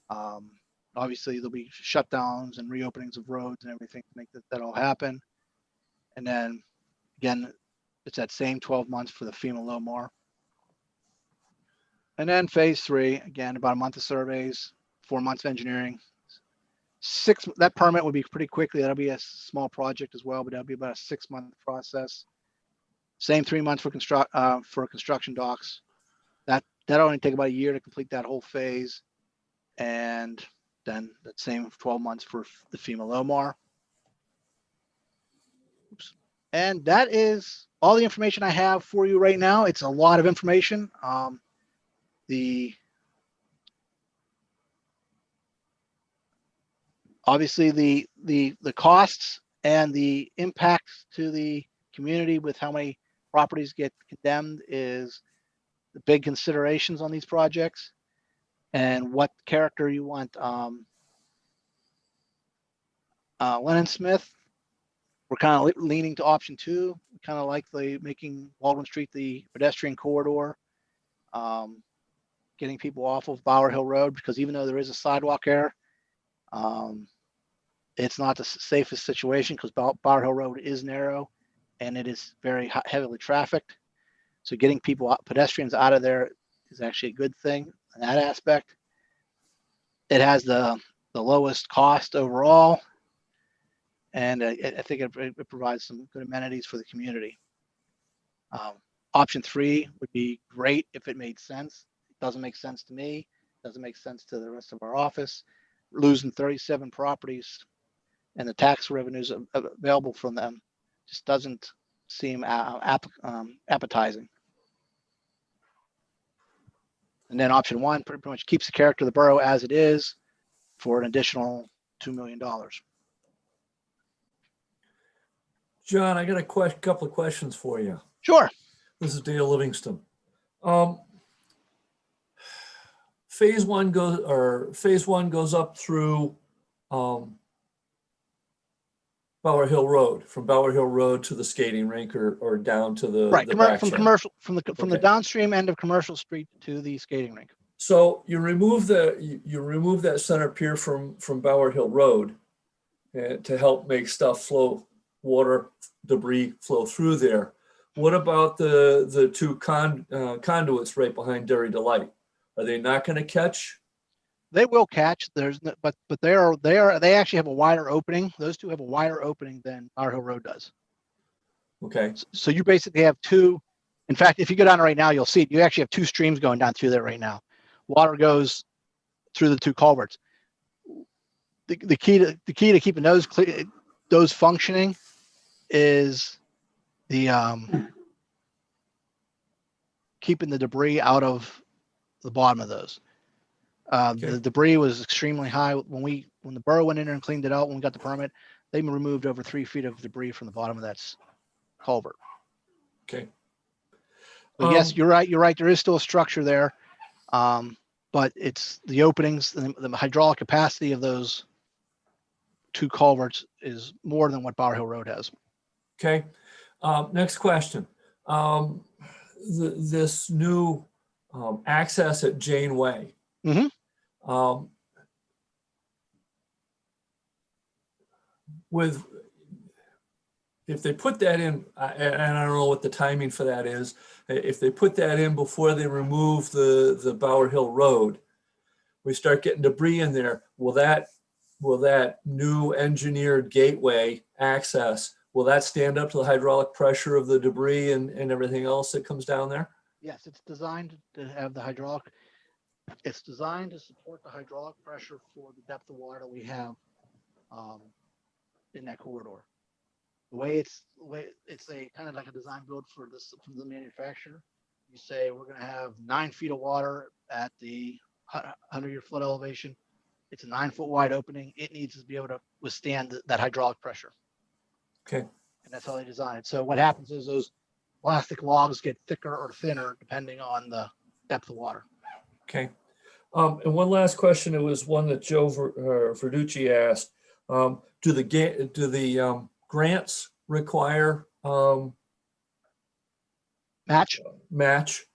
Um, obviously there'll be shutdowns and reopenings of roads and everything to make that, that all happen. And then again, it's that same twelve months for the FEMA LOMR. And then phase three, again, about a month of surveys, four months of engineering. Six, that permit would be pretty quickly. That'll be a small project as well, but that'll be about a six month process. Same three months for construct, uh, for construction docs. That, that'll only take about a year to complete that whole phase. And then that same twelve months for the FEMA LOMR. Oops. And that is all the information I have for you right now. It's a lot of information. Um, the obviously the the the costs and the impacts to the community with how many properties get condemned is the big considerations on these projects and what character you want. Um, uh, Lennon Smith, we're kind of leaning to option two. Kind of like the making Baldwin Street the pedestrian corridor. Um, getting people off of Bower Hill Road because even though there is a sidewalk there, um, it's not the safest situation because Bower Hill Road is narrow and it is very heavily trafficked. So getting people, pedestrians out of there is actually a good thing in that aspect. It has the, the lowest cost overall. And I, I- I think it, it provides some good amenities for the community. Um, option three would be great if it made sense. It doesn't make sense to me. It Doesn't make sense to the rest of our office. Losing 37 properties and the tax revenues av- av- available from them just doesn't seem app, um, appetizing. And then option one pretty much keeps the character of the borough as it is for an additional $2 million. John, I got a que- couple of questions for you. Sure. This is Dale Livingston. Um, phase one goes, or phase one goes up through, um, Bower Hill Road, from Bower Hill Road to the skating rink or, or down to the. Right, the commer- from commercial, from the, from the downstream end of Commercial Street to the skating rink. So you remove the, you, you remove that center pier from, from Bower Hill Road uh, to help make stuff flow, water, debris flow through there. What about the, the two con, uh, conduits right behind Dairy Delight? Are they not gonna catch? They will catch, there's, no- but, but they are, they are, they actually have a wider opening. Those two have a wider opening than Bower Hill Road does. Okay, S- So you basically have two, in fact, if you go down right now, you'll see, it. you actually have two streams going down through there right now. Water goes through the two culverts. The, the key to, the key to keeping those clear, those functioning is the, um, keeping the debris out of the bottom of those. Uh, Okay. the debris was extremely high when we, when the borough went in there and cleaned it out, when we got the permit, they removed over three feet of debris from the bottom of that culvert. okay. But yes, Um, you're right. You're right. There is still a structure there. Um, but it's the openings, the, the hydraulic capacity of those two culverts is more than what Bower Hill Road has. Okay, um, next question. Um, th- this new, um, access at Janeway. Mhm. Um, with, if they put that in, and I don't know what the timing for that is, if they put that in before they remove the, the Bower Hill Road, we start getting debris in there, will that, will that new engineered gateway access, will that stand up to the hydraulic pressure of the debris and, and everything else that comes down there? Yes, it's designed to have the hydraulic. It's designed to support the hydraulic pressure for the depth of water that we have um, in that corridor. The way it's, the way it's a kind of like a design build for this, from the manufacturer. You say, we're gonna have nine feet of water at the hundred year flood elevation. It's a nine foot wide opening. It needs to be able to withstand th- that hydraulic pressure. Okay, And that's how they design it. So what happens is those plastic logs get thicker or thinner depending on the depth of water. okay. Um, and one last question, it was one that Joe uh, Verducci asked. Um, do the do the, um, grants require, um, Match. match?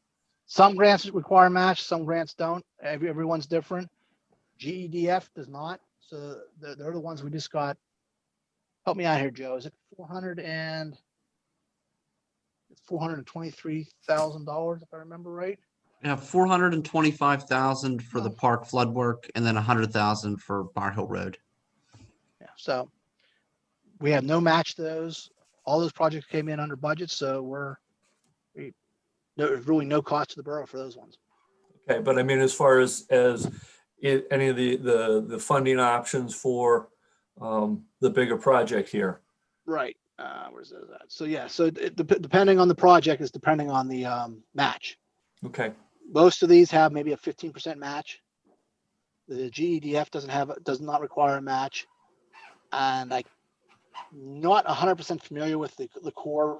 Some grants require match, some grants don't. Every, everyone's different. GEDF does not. So they're, they're the ones we just got. Help me out here, Joe. Is it four hundred and? It's four hundred and twenty-three thousand dollars, if I remember right. We have four hundred and twenty-five thousand for the park flood work and then a hundred thousand for Bower Hill Road. Yeah, so we have no match to those. All those projects came in under budget, so we're we, there's really no cost to the borough for those ones. Okay, but I mean, as far as, as i- any of the, the, the funding options for, um, the bigger project here? Right. Uh, where's that? So yeah, so it, dep- depending on the project is depending on the um, match. Okay, Most of these have maybe a fifteen percent match. The GEDF doesn't have, does not require a match. And I'm not hundred percent familiar with the, the Corps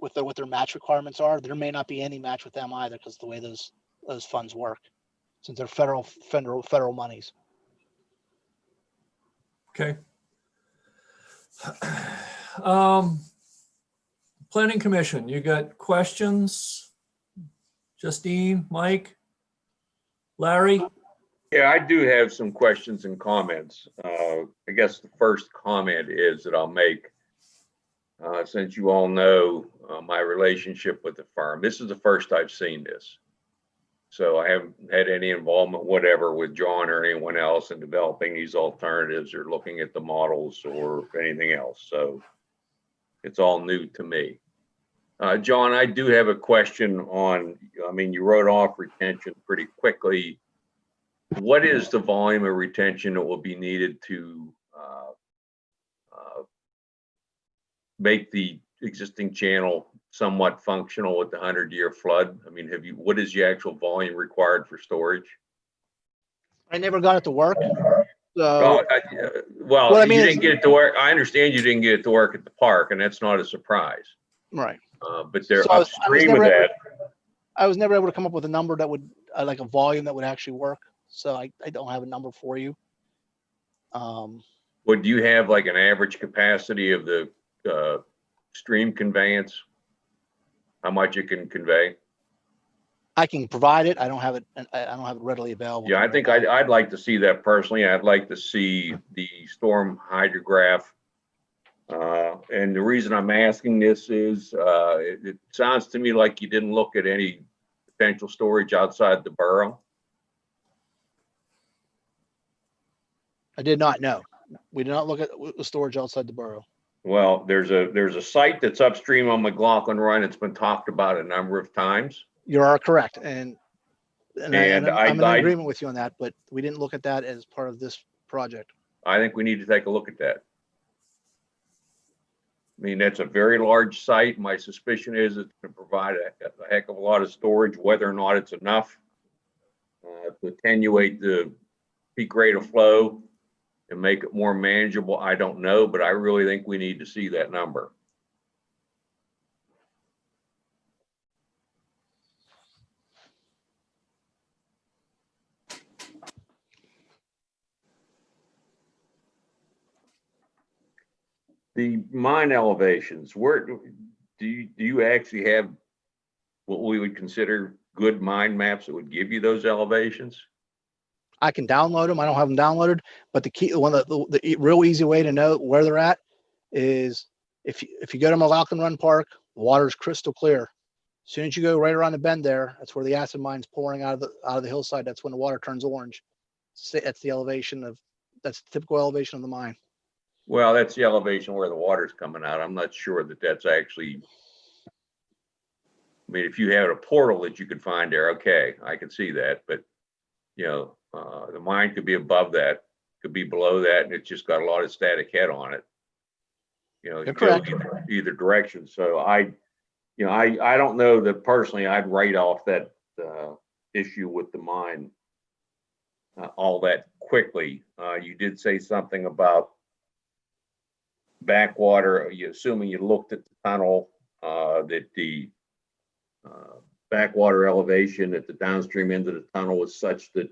with their, what their match requirements are. There may not be any match with them either because the way those, those funds work. Since they're federal, federal, federal monies. Okay. Um, Planning Commission, you got questions? Justine, Mike? Larry? Yeah, I do have some questions and comments. Uh, I guess the first comment is that I'll make, uh, since you all know, uh, my relationship with the firm, this is the first I've seen this. So I haven't had any involvement whatever with John or anyone else in developing these alternatives or looking at the models or anything else. So it's all new to me. Uh, John, I do have a question on, I mean, you wrote off retention pretty quickly what is the volume of retention that will be needed to uh, uh, make the existing channel somewhat functional with the hundred year flood? I mean, have you, what is the actual volume required for storage? I never got it to work. Oh, So, I- uh, Well, I you mean is- didn't get it to work. I understand you didn't get it to work at the park and that's not a surprise. right. Uh, But they're So I was- I was upstream of never- that. I was never able to come up with a number that would, uh, like a volume that would actually work. So I, I don't have a number for you. Um, Would you have like an average capacity of the uh, stream conveyance? How much it can convey? I can provide it. I don't have it, I, I don't have it readily available. Yeah, I think. I'd, I'd like to see that personally. I'd like to see the storm hydrograph. Uh, and the reason I'm asking this is, uh, it, it sounds to me like you didn't look at any potential storage outside the borough. I did not know. We did not look at the storage outside the borough. Well, there's a, there's a site that's upstream on McLaughlin Run. It's been talked about a number of times. You are correct, and and, I, And I- I'm in I- agreement with you on that, but we didn't look at that as part of this project. I think we need to take a look at that. I mean, that's a very large site. My suspicion is it's going to provide a a heck of a lot of storage, whether or not it's enough uh, to attenuate the peak rate of flow and make it more manageable. I don't know, but I really think we need to see that number. The mine elevations, where, do you, do you actually have what we would consider good mine maps that would give you those elevations? I can download them. I don't have them downloaded, but the key, one of the, the real easy way to know where they're at is if you, if you go to McLaughlin Run Park, the water is crystal clear. As Soon as you go right around the bend there, that's where the acid mine's pouring out of the, out of the hillside. That's when the water turns orange. That's the elevation of, that's the typical elevation of the mine. Well, that's the elevation where the water's coming out. I'm not sure that that's actually. I mean, if you had a portal that you could find there, okay, I can see that, but, you know, uh, the mine could be above that, could be below that, and it's just got a lot of static head on it. You know, You're it goes correct. either- either direction, so I, you know, I, I don't know that personally I'd write off that, uh, issue with the mine uh, all that quickly. Uh, you did say something about backwater, you assuming you looked at the tunnel, uh, that the uh, backwater elevation at the downstream end of the tunnel was such that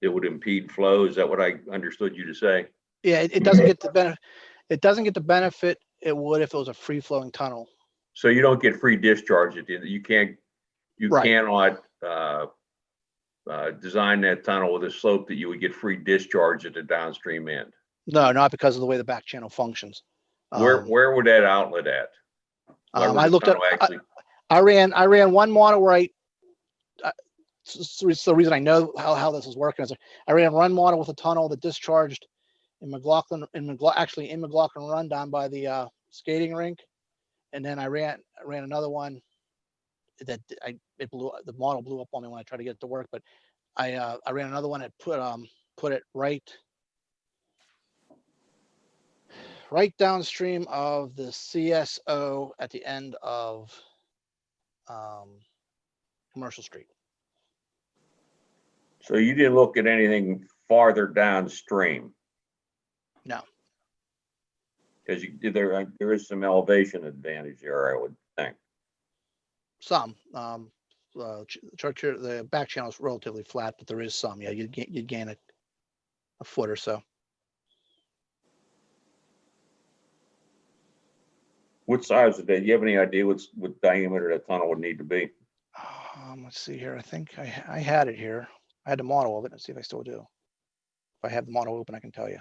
it would impede flow. Is that what I understood you to say? Yeah, it, it doesn't get the benefit, it doesn't get the benefit it would if it was a free flowing tunnel. So you don't get free discharge at the end. You can't, you Right. cannot, uh, uh, design that tunnel with a slope that you would get free discharge at the downstream end. No, not because of the way the back channel functions. Where, Um, where would that outlet at? Um, I looked at, I, I ran, I ran one model where I, uh, s- s- the reason I know how, how this is working is I ran one model with a tunnel that discharged in McLaughlin, in McLaughlin, actually in McLaughlin Run down by the, uh, skating rink. And then I ran, I ran another one that I, it blew, the model blew up on me when I tried to get it to work, but I, uh, I ran another one that put, um, put it right right downstream of the CSO at the end of um, Commercial Street. So you didn't look at anything farther downstream? No. Because you, there, there is some elevation advantage there, I would think. some. Um, uh, the back channel is relatively flat, but there is some. Yeah, you'd gain, you'd gain a, a foot or so. What size is that? Do you have any idea what's, what diameter that tunnel would need to be? Um, let's see here. I think I, I had it here. I had the model of it. Let's see if I still do. If I have the model open, I can tell you.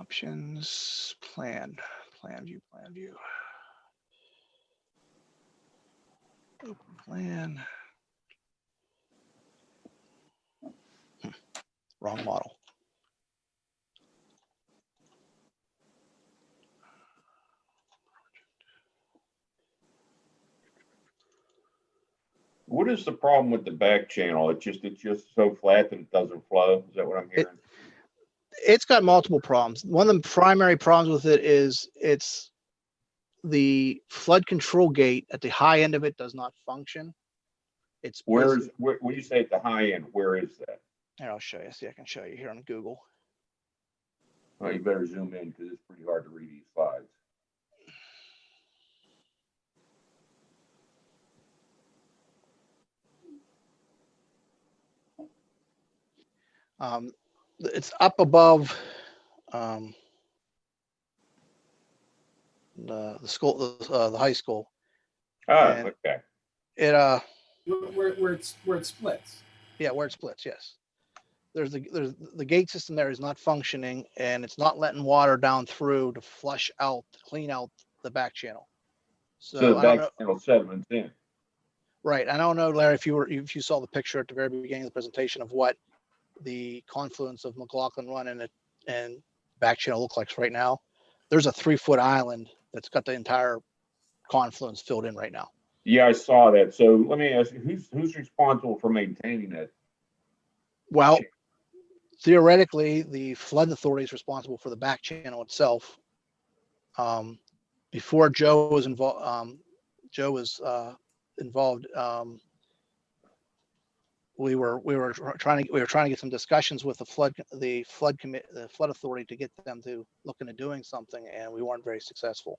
Options, plan, plan view, plan view. Open plan. Hmm, Wrong model. What is the problem with the back channel? It's just, it's just so flat that it doesn't flow? Is that what I'm hearing? it's got multiple problems. One of the primary problems with it is it's the flood control gate at the high end of it does not function. It's Where is, where, when you say at the high end, where is that? here, I'll show you. See, I can show you here on Google. Well, you better zoom in because it's pretty hard to read these slides. Um, it's up above um, the the school, the, uh, the high school. Oh, And- okay. It uh, Where, where, where it's, where it splits. Yeah, where it splits, yes. There's the, there's, the gate system there is not functioning and it's not letting water down through to flush out, clean out the back channel. So So the I don't back know, channel sediments in. right, I don't know, Larry, if you were, if you saw the picture at the very beginning of the presentation of what the confluence of McLaughlin Run and it, and back channel look like right now. There's a three foot island that's got the entire confluence filled in right now. Yeah, I saw that. So let me ask you, who's, who's responsible for maintaining that? Well, theoretically, the flood authority is responsible for the back channel itself. Um, before Joe was involved, um, Joe was, uh, involved, um, we were, we were trying to, we were trying to get some discussions with the flood, the flood commit, the flood authority to get them to look into doing something and we weren't very successful.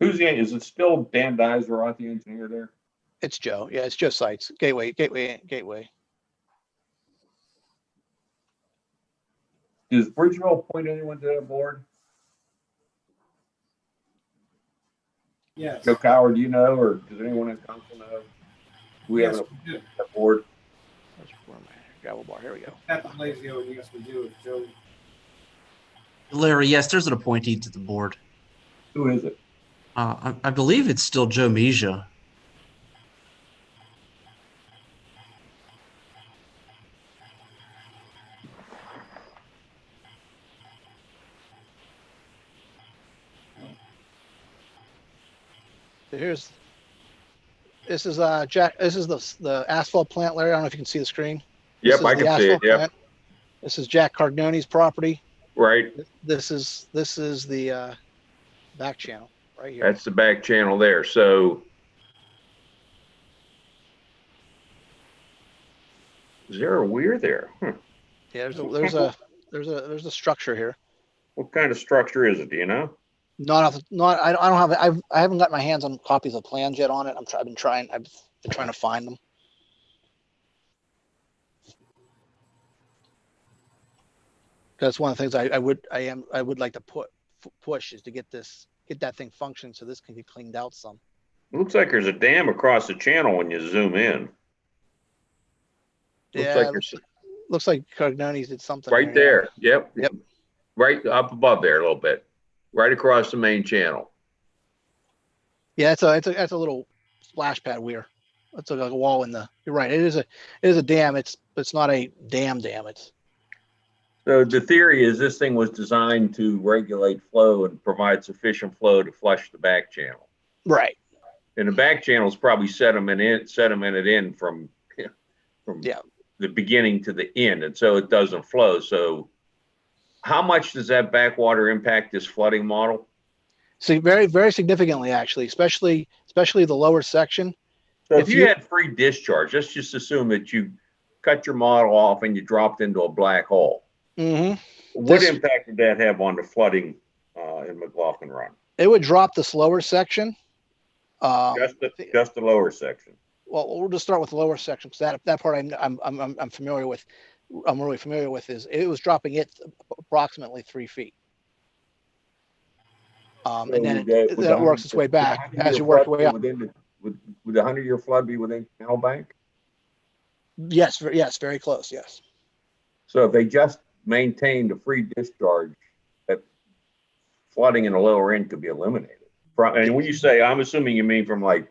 Who's the, is it still Dan Dizerat, the engineer there? It's Joe. Yeah, it's Joe Sites, Gateway, Gateway, Gateway. Does Bridgeville appoint anyone to that board? Yes. Joe Coward, do you know, or does anyone in council know? We have Yes, a we a board. Where's- where am I? Gravel bar, here we go. Captain Blazio, yes, we do. Joe, Larry, yes, there's an appointee to the board. Who is it? Uh, I, I believe it's still Joe Mesia. Here's, this is, uh, Jack, this is the, the asphalt plant, Larry. I don't know if you can see the screen. Yep, I can see it. Yep, plant. This is Jack Cardoni's property. right. This is, this is the, uh, back channel right here. That's the back channel there. So is there a weir there? Hmm. Yeah, there's a, there's a, there's a, there's a structure here. What kind of structure is it? Do you know? Not off, not, I don't, I don't have, I've, I haven't got my hands on copies of plans yet on it. I'm trying, I've been trying, I've been trying to find them. That's one of the things I, I would, I am, I would like to put, push is to get this, get that thing functioning so this can get cleaned out some. Looks like there's a dam across the channel when you zoom in. Looks Yeah, like looks, looks like Cardoni's did something. right there, there. Yep. Yep. Right up above there a little bit, right across the main channel. Yeah, it's a, it's a, that's a little splash pad weir. It's like a wall in the, you're right. It is a, it is a dam. It's, it's not a dam dam. It's, So the theory is this thing was designed to regulate flow and provide sufficient flow to flush the back channel. right. And the back channel is probably sediment in, sedimented in from, from Yeah. the beginning to the end, and so it doesn't flow. So how much does that backwater impact this flooding model? See, very, very significantly, actually, especially, especially the lower section. So if If you you- had free discharge, let's just assume that you cut your model off and you dropped into a black hole. Mm-hmm. What This- impact did that have on the flooding uh, in McLaughlin Run? It would drop this lower section. Um, Just the, just the lower section. well, we'll just start with the lower section, because that, that part I'm, I'm, I'm, I'm- I'm familiar with. I'm really familiar with is, it was dropping it approximately three feet. Um, and then So would it, that- then it works its way 100 back as you work your way up. within the- Would, would the hundred year flood be within Canal Bank? Yes, yes, very close, yes. So if they just maintained a free discharge, that flooding in the lower end could be eliminated. From, and when you say, I'm assuming you mean from like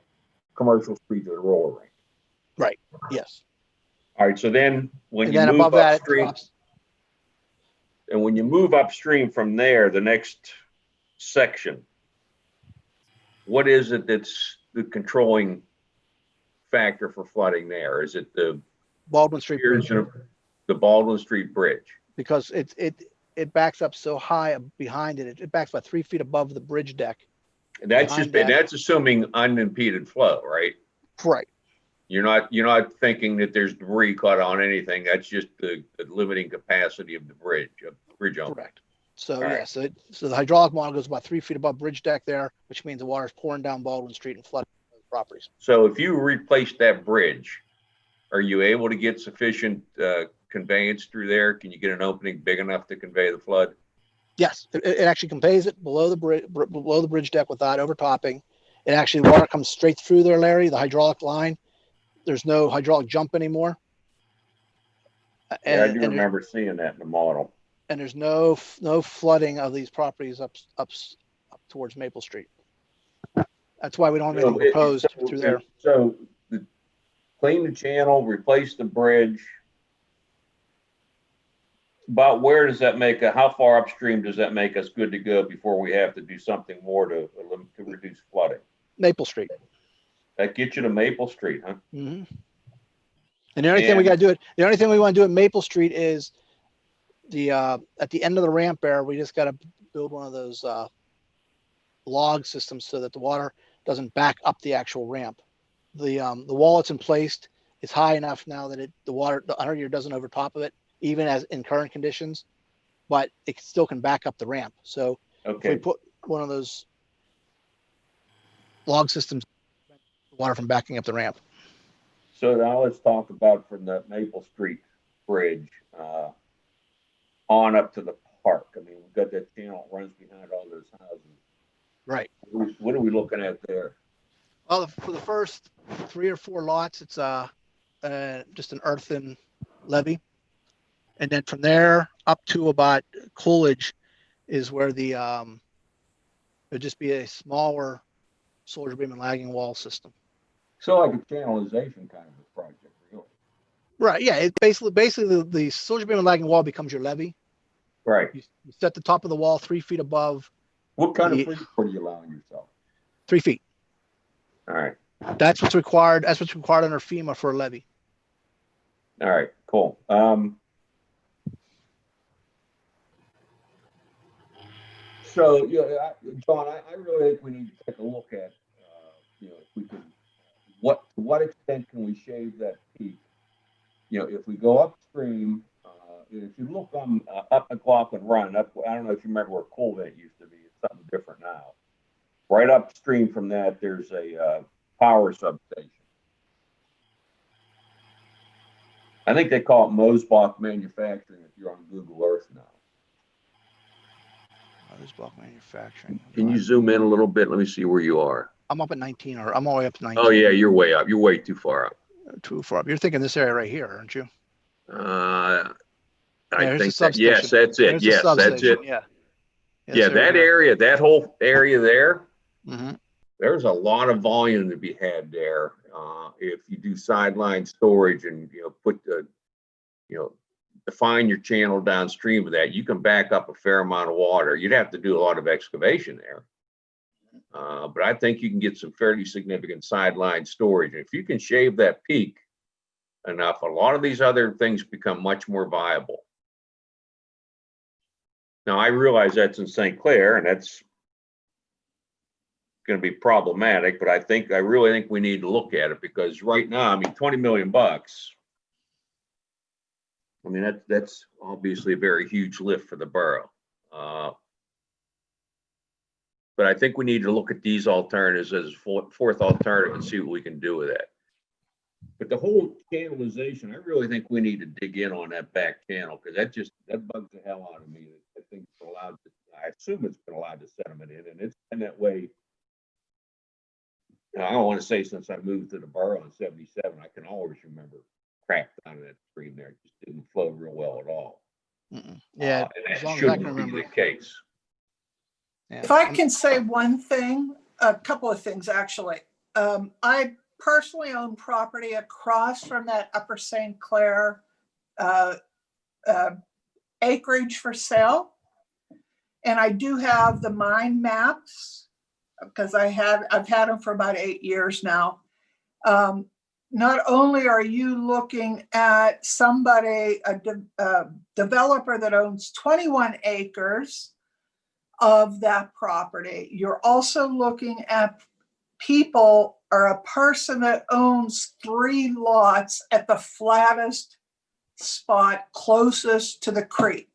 commercial street to the roller rink. Right, yes. All right, so then when And you then move above that, it upstream, drops. and when you move upstream from there, the next section, what is it that's the controlling factor for flooding there? Is it the Baldwin Street Bridge, the Baldwin Street Bridge? because it, it, it backs up so high behind it. It- It backs about three feet above the bridge deck. And that's just, Behind and that. that's assuming unimpeded flow, right? Right. You're not, you're not thinking that there's debris caught on anything. That's just the, the limiting capacity of the bridge, of bridge owner. Correct. So, All right. yeah, so, it- so the hydraulic model goes about three feet above bridge deck there, which means the water's pouring down Baldwin Street and flooding properties. So if you replace that bridge, are you able to get sufficient, uh, conveyance through there? Can you get an opening big enough to convey the flood? Yes, it, it actually conveys it below the bridge, below the bridge deck without overtopping. It actually, water comes straight through there, Larry, the hydraulic line. There's no hydraulic jump anymore. Uh, Yeah, I do and, remember seeing that in the model. and there's no, no flooding of these properties up, up, up towards Maple Street. That's why we don't have So anything proposed so- through there. So the, clean the channel, replace the bridge. About where does that make, a- how far upstream does that make us good to go before we have to do something more to, to reduce flooding? Maple Street. That gets you to Maple Street, huh? hmm And the only thing we gotta do it, the only thing we wanna do at Maple Street is the, uh, at the end of the ramp there, we just gotta build one of those, uh, log systems so that the water doesn't back up the actual ramp. The, um, the wall that's in place is high enough now that it, the water, the under year doesn't over top of it, even as in current conditions. But it still can back up the ramp. So if we put one of those log systems, water from backing up the ramp. so now let's talk about from the Maple Street Bridge, uh, on up to the park. I mean, we've got that channel that runs behind all those houses. Right. What are we looking at there? Well, for the first three or four lots, it's uh, uh, just an earthen levee. And then from there up to about Coolidge is where the, um, it'd just be a smaller soldier beam and lagging wall system. So like a channelization kind of a project, really. Right, yeah, it basically, basically the, the soldier beam and lagging wall becomes your levee. Right. You you set the top of the wall three feet above, What kind of Ye- free are you allowing yourself? three feet. All right, That's what's required, that's what's required under FEMA for a levee. all right, cool. Um. So, yeah, I, John, I, I really think we need to take a look at, uh, you know, if we can, what, to what extent can we shave that peak? You know, if we go upstream, uh, if you look on, uh, up McLaughlin Run, up, I don't know if you remember where Colvett used to be, it's something different now. Right upstream from that, there's a, uh, power substation. I think they call it Mosbach Manufacturing if you're on Google Earth now. Mosbach Manufacturing. Can you zoom in a little bit? Let me see where you are. I'm up at nineteen or I'm all the way up to nineteen. Oh, yeah, you're way up. You're way too far up. Too far up. You're thinking this area right here, aren't you? Uh, I the think, that- yes, that's it. There's Yes, that's it. Yeah. Yeah, that area, that whole area there, hmm there's a lot of volume to be had there. Uh, if you do sideline storage and, you know, put the, you know, define your channel downstream of that, you can back up a fair amount of water. You'd have to do a lot of excavation there. Uh, but I think you can get some fairly significant sideline storage. And if you can shave that peak enough, a lot of these other things become much more viable. Now, I realize that's in St. Clair and that's going to be problematic, but I think, I really think we need to look at it because right now, I mean, 20 million bucks. I mean, that, that's obviously a very huge lift for the borough. Uh, But I think we need to look at these alternatives as four- fourth alternative and see what we can do with that. But the whole channelization, I really think we need to dig in on that back channel, because that just, that bugs the hell out of me. I think it's allowed, to- I assume it's been allowed to sediment in, and it's been that way. Now, I don't want to say since I moved to the borough in seventy-seven, I can always remember crap down in that stream there. It just didn't flow real well at all. Mm-mm. Yeah, Uh, and as that as I can shouldn't be remember. the case. Yeah. If I can say one thing, a couple of things, actually. Um, I personally own property across from that Upper St. Clair uh, uh, acreage for sale. And I do have the mine maps because I had, I've had them for about eight years now. Um, Not only are you looking at somebody, a de- a developer that owns 21 acres, of that property. You're also looking at people or a person that owns three lots at the flattest spot closest to the creek.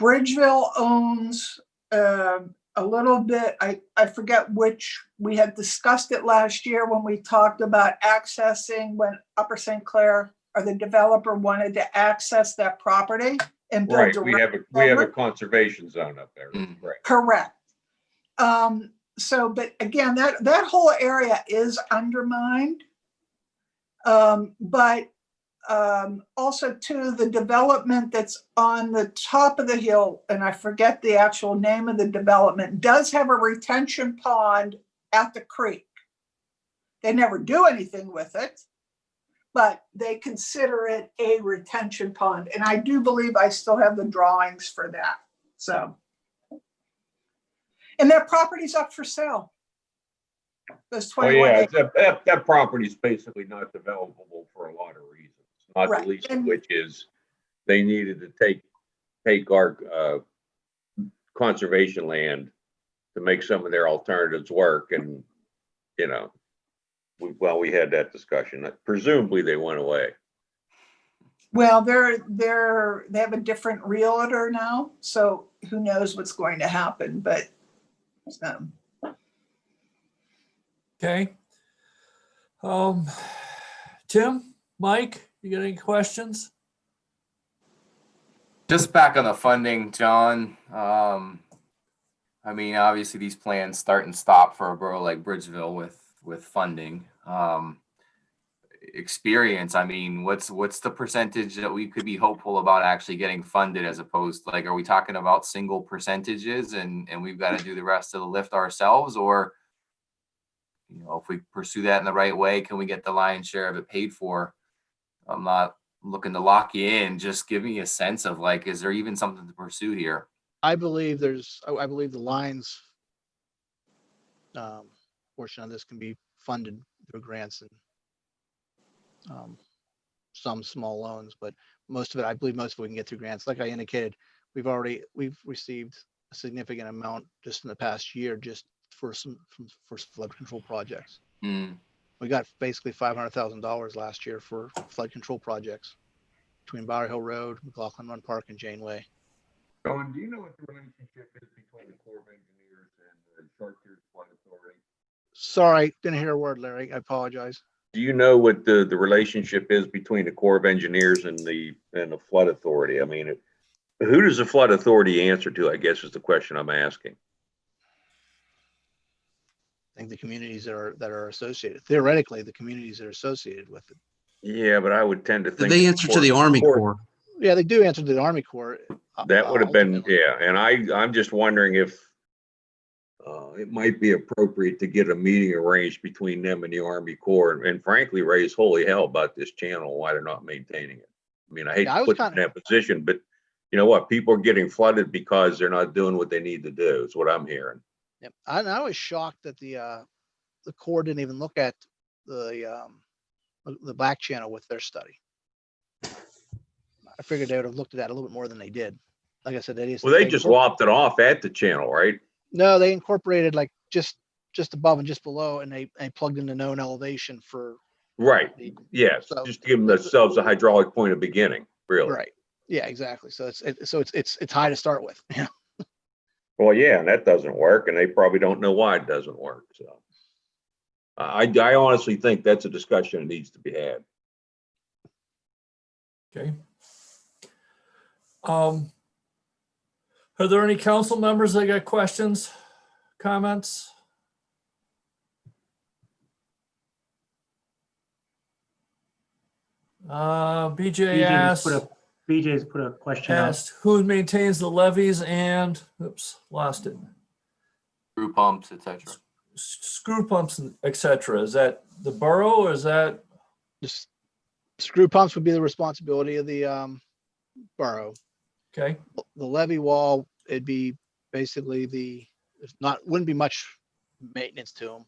Bridgeville owns uh, a little bit, I, I forget which, we had discussed it last year when we talked about accessing when Upper St. Clair or the developer wanted to access that property and build Right, we have a, we have a conservation zone up there, Mm. right? Correct. Um, so, but again, that, that whole area is undermined. Um, but, um, also too, the development that's on the top of the hill, and I forget the actual name of the development, does have a retention pond at the creek. They never do anything with it, but they consider it a retention pond. And I do believe I still have the drawings for that, so. And that property's up for sale. Those Oh, twenty-one yeah, acres. that, that, that property is basically not developable for a lot of reasons. Not the Right, least of and- which is they needed to take, take our, uh, conservation land to make some of their alternatives work and, you know, well, we had that discussion. Presumably they went away. Well, they're, they're, they have a different realtor now, so who knows what's going to happen, but. um, Okay. Um, Tim, Mike, you got any questions? Just back on the funding, John. Um, I mean, obviously these plans start and stop for a borough like Bridgeville with, with funding. Um, experience, I mean, what's, what's the percentage that we could be hopeful about actually getting funded as opposed, to, like, are we talking about single percentages and, and we've got to do the rest of the lift ourselves or? You know, if we pursue that in the right way, can we get the lion's share of it paid for? I'm not looking to lock you in, just give me a sense of like, is there even something to pursue here? I believe there's, I believe the lines um, portion of this can be funded through grants and um, some small loans, but most of it, I believe most of it we can get through grants. Like I indicated, we've already, we've received a significant amount just in the past year, just for some, from- for flood control projects. Hmm, We got basically five hundred thousand dollars last year for flood control projects between Bower Hill Road, McLaughlin Run Park and Janeway. Don, do you know what the relationship is between the Corps of Engineers and the Chartiers Flood Authority? Sorry, didn't hear a word, Larry. I apologize. Do you know what the, the relationship is between the Corps of Engineers and the, and the Flood Authority? I mean, it- who does the Flood Authority answer to, I guess is the question I'm asking. I think the communities that are, that are associated, theoretically, the communities that are associated with it. Yeah, but I would tend to think. They answer to the Army Corps. Yeah, they do answer to the Army Corps. uh, That would have been, ultimately. yeah, and I, I'm just wondering if uh, it might be appropriate to get a meeting arranged between them and the Army Corps and frankly, raise holy hell about this channel, why they're not maintaining it. I mean, I hate Yeah, I to was put them in kinda- that position, but you know what? People are getting flooded because they're not doing what they need to do, is what I'm hearing. Yep. And I was shocked that the, uh, the Corps didn't even look at the, um, the- the back channel with their study. I figured they would have looked at that a little bit more than they did. Like I said, they just. Well, they just lopped it off at the channel, right? No, they incorporated like just, just above and just below and they, they plugged in the known elevation for Right, the, yes, So- just to give themselves a hydraulic point of beginning, really. right. Yeah, exactly. So it's, it, so it's, it's, it's high to start with. Yeah. Well, yeah, and that doesn't work, and they probably don't know why it doesn't work, so. I, I honestly think that's a discussion that needs to be had. Okay. Um, are there any council members that got questions, comments? Uh, BJ BJ asked, put a, BJ's put a question up. asked who maintains the levees and, oops, lost it. Screw pumps, etc. Screw pumps, etc. Is that the borough or is that, Just screw pumps would be the responsibility of the um borough. Okay, The levee wall, it'd be basically the, it's not, wouldn't be much maintenance to them.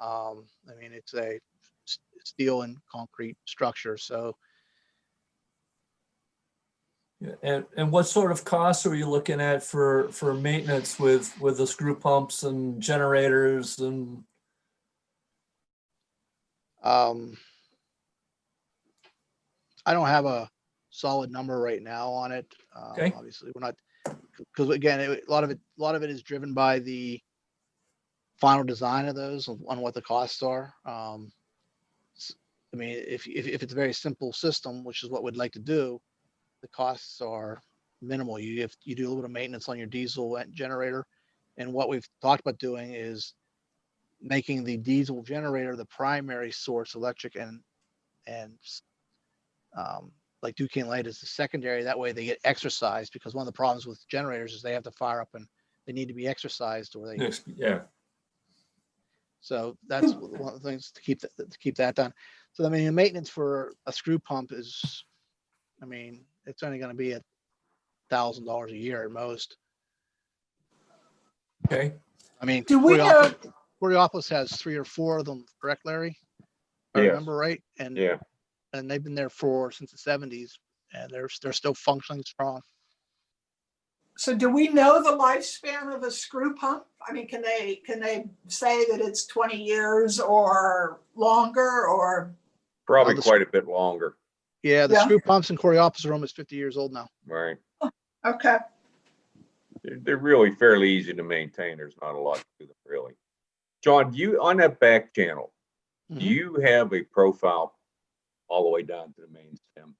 Um, I mean, it's a s- steel and concrete structure, so. Yeah, and, and what sort of costs are you looking at for, for maintenance with, with the screw pumps and generators and, Um, I don't have a solid number right now on it. Um, Okay. Obviously, we're not, because again, it- a lot of it, a lot of it is driven by the final design of those on on what the costs are. Um, I mean, if, if, if it's a very simple system, which is what we'd like to do, the costs are minimal. You, if you do a little bit of maintenance on your diesel generator. And what we've talked about doing is making the diesel generator the primary source electric and and um, like Duquesne Light is the secondary. That way they get exercised because one of the problems with generators is they have to fire up and they need to be exercised or they yeah, so that's hmm. one of the things to keep that to keep that done. So I mean, the maintenance for a screw pump is, I mean, it's only going to be a thousand dollars a year at most. okay. I mean, Do we know, Coraopolis Coraopolis has three or four of them, correct, Larry? If I Yes. remember right, and Yeah, and they've been there for since the seventies, and they're they're still functioning strong. so do we know the lifespan of a screw pump? I mean, can they, can they say that it's twenty years or longer or? probably the quite a bit longer, Yeah, the Yeah. screw pumps in Coraopolis are almost fifty years old now. right? Okay, They're, they're really fairly easy to maintain. There's not a lot to them, really. John, do you, on that back channel, do Mhm. you have a profile all the way down to the main stem?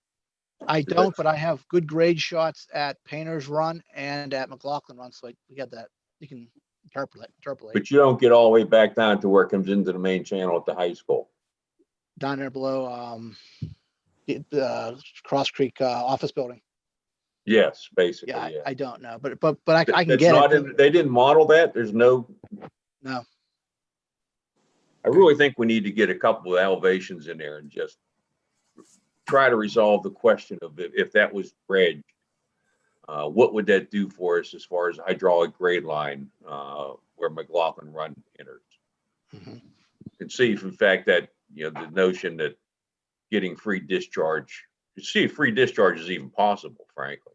I don't, but I have good grade shots at Painter's Run and at McLaughlin Run, so like, we got that, you can interpolate, interpolate But you don't get all the way back down to where it comes into the main channel at the high school. down there below, um, the, uh, Cross Creek, uh, office building. Yes, basically, Yeah, I, yeah. I don't know, but, but, but I, I can That's get not it. They didn't model that? There's no, No, I really think we need to get a couple of elevations in there and just try to resolve the question of if, if that was dredged, uh, what would that do for us as far as hydraulic grade line, uh, where McLaughlin Run enters? Mhm. And see if in fact that, you know, the notion that getting free discharge, to see if free discharge is even possible, frankly.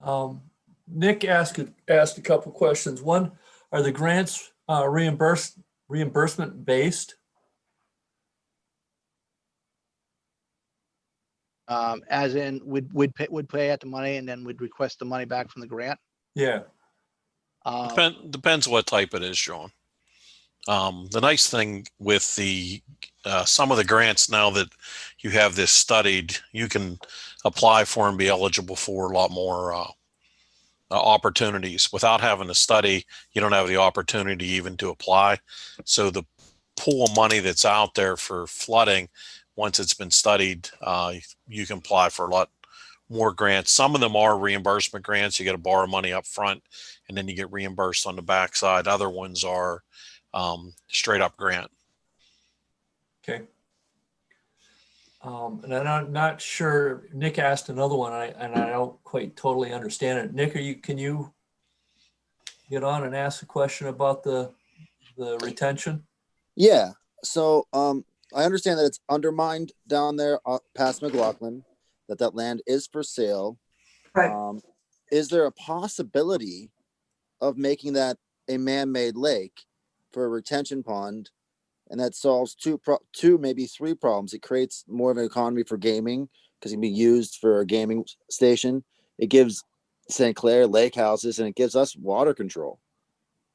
Um, Nick asked, asked a couple questions. One, are the grants uh, reimbursed, reimbursement based? Um, as in, we'd, we'd pay, would pay out the money and then we'd request the money back from the grant. Yeah, Um, Depend, depends what type it is, John. Um, the nice thing with the, uh, some of the grants now that you have this studied, you can apply for and be eligible for a lot more, uh, uh, opportunities without having to study. You don't have the opportunity even to apply. So the pool of money that's out there for flooding, once it's been studied, uh, you can apply for a lot more grants. Some of them are reimbursement grants. You got to borrow money up front and then you get reimbursed on the backside. Other ones are um, straight up grant. okay. Um, and I'm not- not sure, Nick asked another one, and I, and I don't quite totally understand it. Nick, are you, can you get on and ask a question about the, the retention? Yeah, so um, I understand that it's undermined down there uh, past McLaughlin, that that land is for sale. right. Um, is there a possibility of making that a man-made lake for a retention pond? And that solves two, pro- two, maybe three problems. It creates more of an economy for gaming because it can be used for a gaming station. It gives St. Clair lake houses and it gives us water control.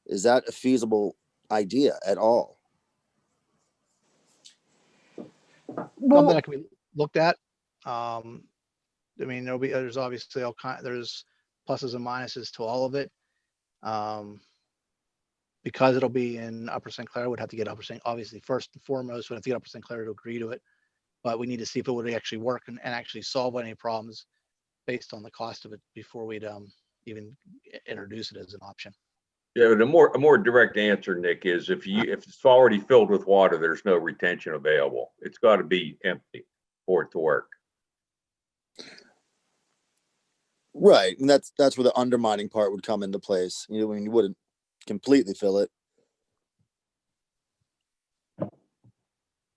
Is that a feasible idea at all? Something that can be looked at. Um, I mean, there'll be, there's obviously all kind, there's pluses and minuses to all of it. Um, because it'll be in Upper St. Clair, would have to get Upper St. Obviously, first and foremost, would have to get Upper St. Clair to agree to it. But we need to see if it would actually work and, and actually solve any problems based on the cost of it before we'd, um, even introduce it as an option. Yeah, but a more, a more direct answer, Nick, is if you, if it's already filled with water, there's no retention available. It's got to be empty for it to work. Right, and that's that's where the undermining part would come into place. You know, when you wouldn't completely fill it.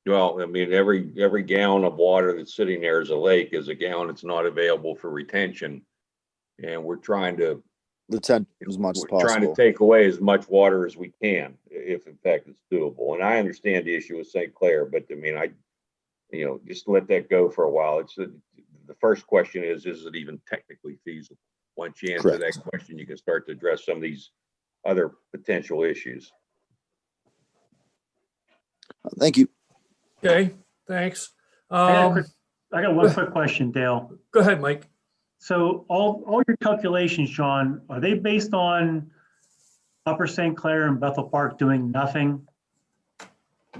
Well, I mean, every, every gallon of water that's sitting there as a lake is a gallon that's not available for retention. And we're trying to, The tent as much as we're trying to take away as much water as we can, if in fact it's doable. And I understand the issue with St. Clair, but I mean, I, you know, just let that go for a while. It's, the the first question is, is it even technically feasible? Once you answer that question, you can start to address some of these other potential issues. Thank you. Okay, thanks. I got a Um, quick- I got one quick question, Dale. go ahead, Mike. So all, all your calculations, John, are they based on Upper St. Clair and Bethel Park doing nothing?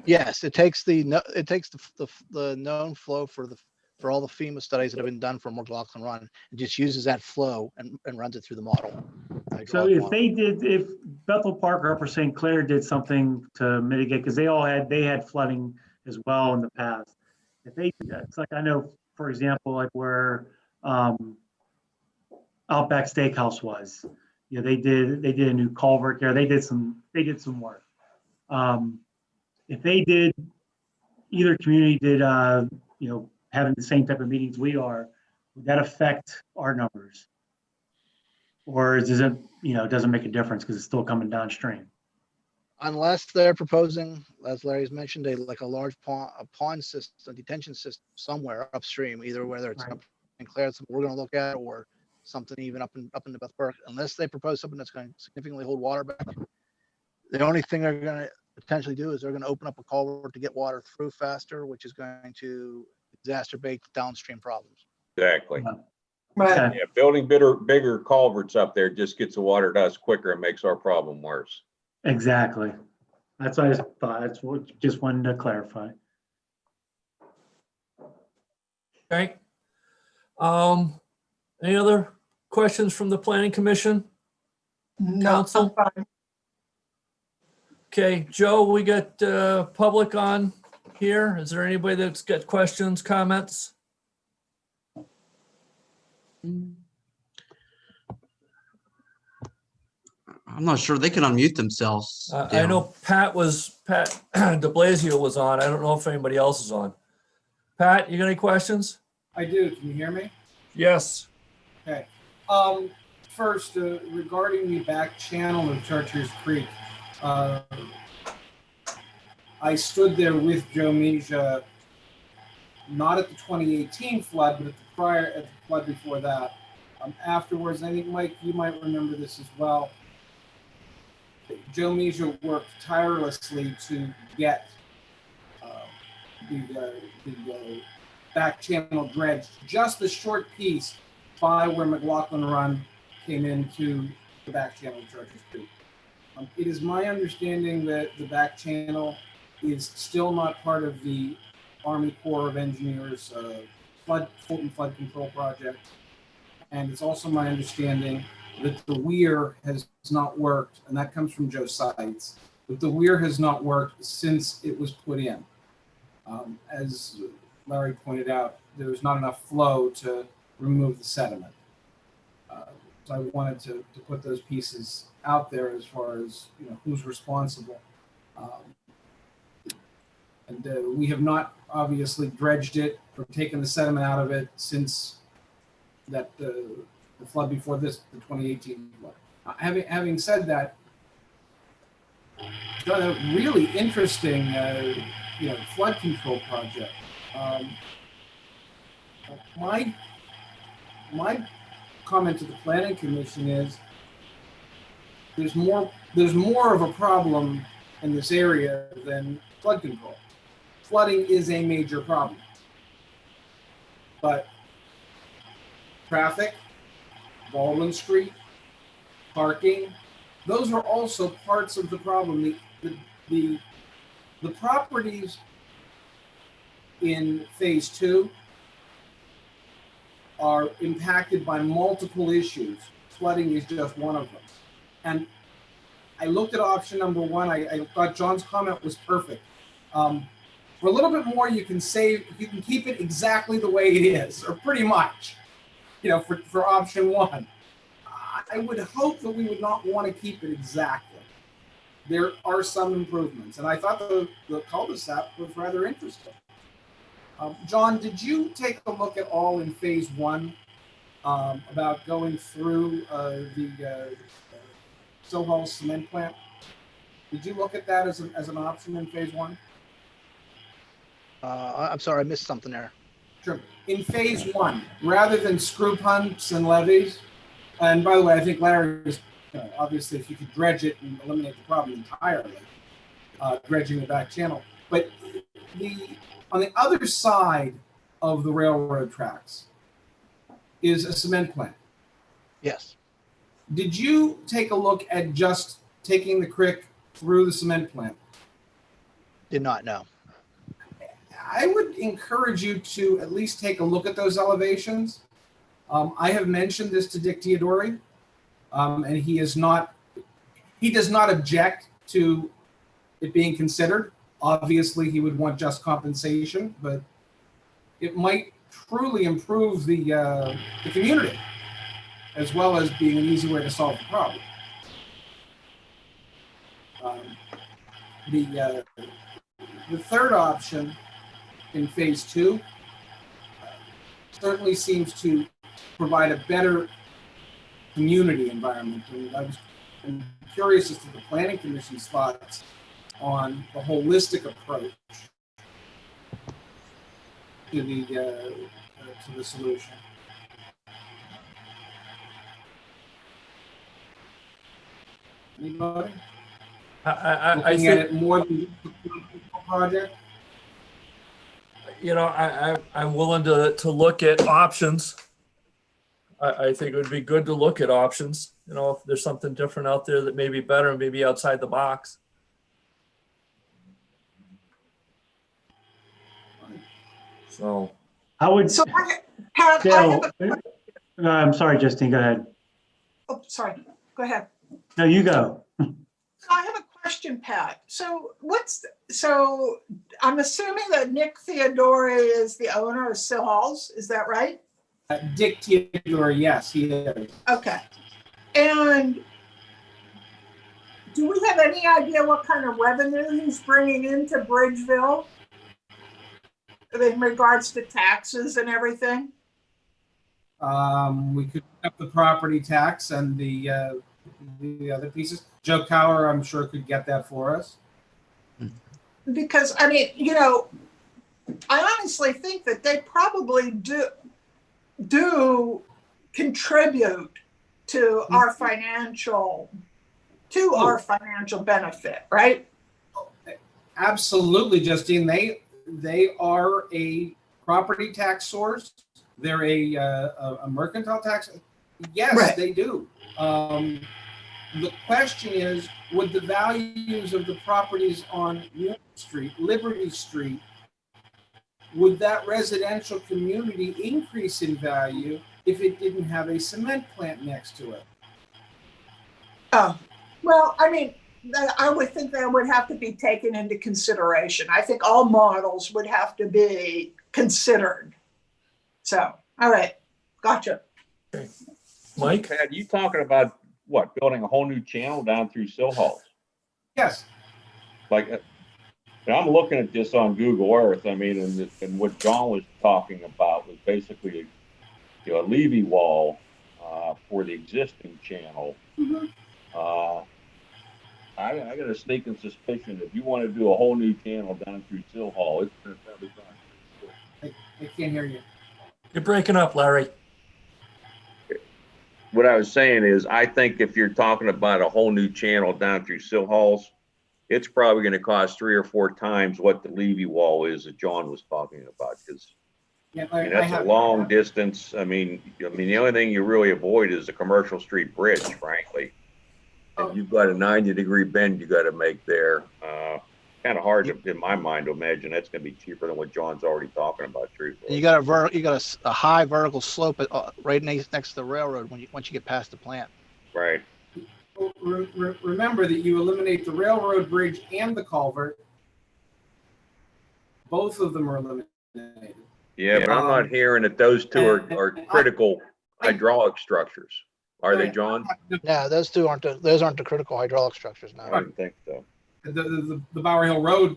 Yes, it takes the, it takes the, the, the known flow for the, for all the FEMA studies that have been done for McLaughlin Run. It just uses that flow and, and runs it through the model. So if model. they did, if Bethel Park or Upper St. Clair did something to mitigate, because they all had, they had flooding as well in the past. If they, it's like, I know, for example, like where um Outback Steakhouse was, you know, they did, they did a new culvert there. They did some, they did some work. Um If they did, either community did, uh, you know, having the same type of meetings we are, would that affect our numbers? Or is it, you know, it doesn't make a difference because it's still coming downstream? Unless they're proposing, as Larry's mentioned, a, like a large pond, a pond system, detention system somewhere upstream, either whether it's Right. up in Claire, something we're gonna look at, or something even up in, up in the Bethel Park, unless they propose something that's gonna significantly hold water back. The only thing they're gonna potentially do is they're gonna open up a culvert to get water through faster, which is going to exacerbate downstream problems. Exactly. right, Okay. Yeah, building bigger, bigger culverts up there just gets the water to us quicker and makes our problem worse. Exactly. That's what I thought. That's what, just wanted to clarify. Okay. Um, any other questions from the planning commission? no, Counsel? I'm fine. Okay, Joe, we got, uh, public on here. Is there anybody that's got questions, comments? I'm not sure. They can unmute themselves. Uh, I know Pat was, Pat de Blasio was on. I don't know if anybody else is on. Pat, you got any questions? I do. Can you hear me? Yes. Okay. Um, first, uh, regarding the back channel of Chartiers Creek, uh, I stood there with Joe Misha, not at the 2018 flood, but at the prior, at the flood before that. Um, afterwards, I think Mike, you might remember this as well. Joe Misha worked tirelessly to get uh, the, uh, the uh, back channel dredged, just a short piece by where McLaughlin Run came into the back channel of Chartiers Creek. Um, it is my understanding that the back channel is still not part of the Army Corps of Engineers uh, flood Fulton Flood Control Project, and it's also my understanding that the weir has not worked, and that comes from Joe Sides. That the weir has not worked since it was put in. Um, as Larry pointed out, there was not enough flow to remove the sediment. Uh, So I wanted to, to put those pieces out there as far as, you know, who's responsible. Um, And uh, we have not obviously dredged it or taken the sediment out of it since that, uh, the flood before this, the 2018 flood. Uh, Having, having said that, done a really interesting, uh, you know, flood control project. Um, my my comment to the planning commission is there's more, there's more of a problem in this area than flood control. Flooding is a major problem. But traffic, Baldwin Street, parking, those are also parts of the problem. The, the, the, the properties in phase two are impacted by multiple issues. Flooding is just one of them. And I looked at option number one. I, I thought John's comment was perfect. Um, for a little bit more, you can save, you can keep it exactly the way it is, or pretty much, you know, for, for option one. I- would hope that we would not want to keep it exactly. There are some improvements, and I thought the, the cul-de-sac was rather interesting. Um, John, did you take a look at all in phase one um, about going through uh, the uh, cement plant? Did you look at that as an, as an option in phase one? Uh, I'm sorry, I missed something there. Sure. In phase one, rather than screw pumps and levees, and by the way, I think Larry is, you know, obviously, if you could dredge it and eliminate the problem entirely, uh, dredging the back channel. But the, on the other side of the railroad tracks is a cement plant. Yes. Did you take a look at just taking the creek through the cement plant? Did not know. I would encourage you to at least take a look at those elevations. Um, I have mentioned this to Dick Teodori, um, and he is not, he does not object to it being considered. Obviously, he would want just compensation, but it might truly improve the, uh, the community as well as being an easy way to solve the problem. Um, the, uh, the third option in phase two uh, certainly seems to provide a better community environment. And I was I'm curious as to the planning commission's thoughts on the holistic approach to the, uh, uh, to the solution. Anybody? I, I, I Looking at think, it more than project? you know, I, I, I'm willing to, to look at options. I, I think it would be good to look at options, you know, if there's something different out there that may be better, maybe outside the box. So, I would, So, I- Pat, I have Dale, a, uh, I'm sorry, Justine, go ahead. oh, sorry, go ahead. No, you go. I have a question, Pat. So what's, so I'm assuming that Nick Theodore is the owner of Silhols, is that right? Uh, Dick Teodori, yes, he is. Okay. And do we have any idea what kind of revenue he's bringing into Bridgeville? In regards to taxes and everything? Um, we could up the property tax and the, uh, the other pieces. Joe Cower, I'm sure could get that for us. Because, I mean, you know, I honestly think that they probably do, do contribute to our financial, to our financial benefit, right? Absolutely, Justine. They, they are a property tax source. They're a, uh, a- mercantile tax. Yes, Right. they do. Um, the question is, would the values of the properties on Union Street, Liberty Street, would that residential community increase in value if it didn't have a cement plant next to it? Oh, well, I mean, I would think that would have to be taken into consideration. I think all models would have to be considered. So, all right, gotcha. Mike? Pat, you talking about what, building a whole new channel down through Silhols? Yes, Like, uh, and I'm looking at this on Google Earth, I mean, and, and what John was talking about was basically, you know, a levee wall, uh, for the existing channel. Mhm. Uh, I, I got a sneaking suspicion if you want to do a whole new channel down through Silhol, it's gonna probably cost. I, I can't hear you. You're breaking up, Larry. what I was saying is, I think if you're talking about a whole new channel down through Silhols, it's probably gonna cost three or four times what the levee wall is that John was talking about, because Yeah, I I- mean, I that's a have- long distance. I mean, I mean, the only thing you really avoid is the Commercial Street Bridge, frankly. Oh. And you've got a ninety degree bend you gotta make there. Uh, kind of hard to, in my mind, to imagine that's gonna be cheaper than what John's already talking about, truthfully. You got a ver, you got a s- a, high vertical slope at, uh, right next, next to the railroad when you, once you get past the plant. Right. Re- re- Remember that you eliminate the railroad bridge and the culvert. Both of them are eliminated. Yeah, but I'm not Um, hearing that those two are, are and I- critical hydraulic structures. Are they, Right. John? Yeah, those two aren't, the those aren't the critical hydraulic structures I now. didn't think so. The, the, the, the Bower Hill Road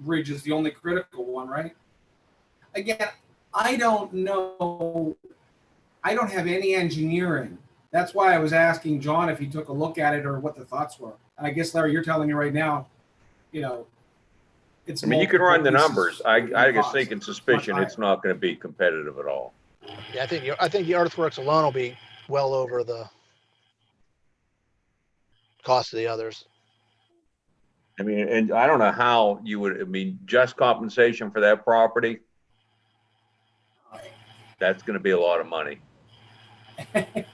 Bridge is the only critical one, right? Again, I don't know. I don't have any engineering. That's why I was asking John if he took a look at it or what the thoughts were. And I guess Larry, you're telling me right now, you know, it's. I mean, you can run the numbers. I, I guess cost. thinking suspicion, it's not gonna be competitive at all. Yeah, I think, the- I think the earthworks alone will be well over the cost of the others. I mean, and I don't know how you would, I mean, just compensation for that property, that's gonna be a lot of money.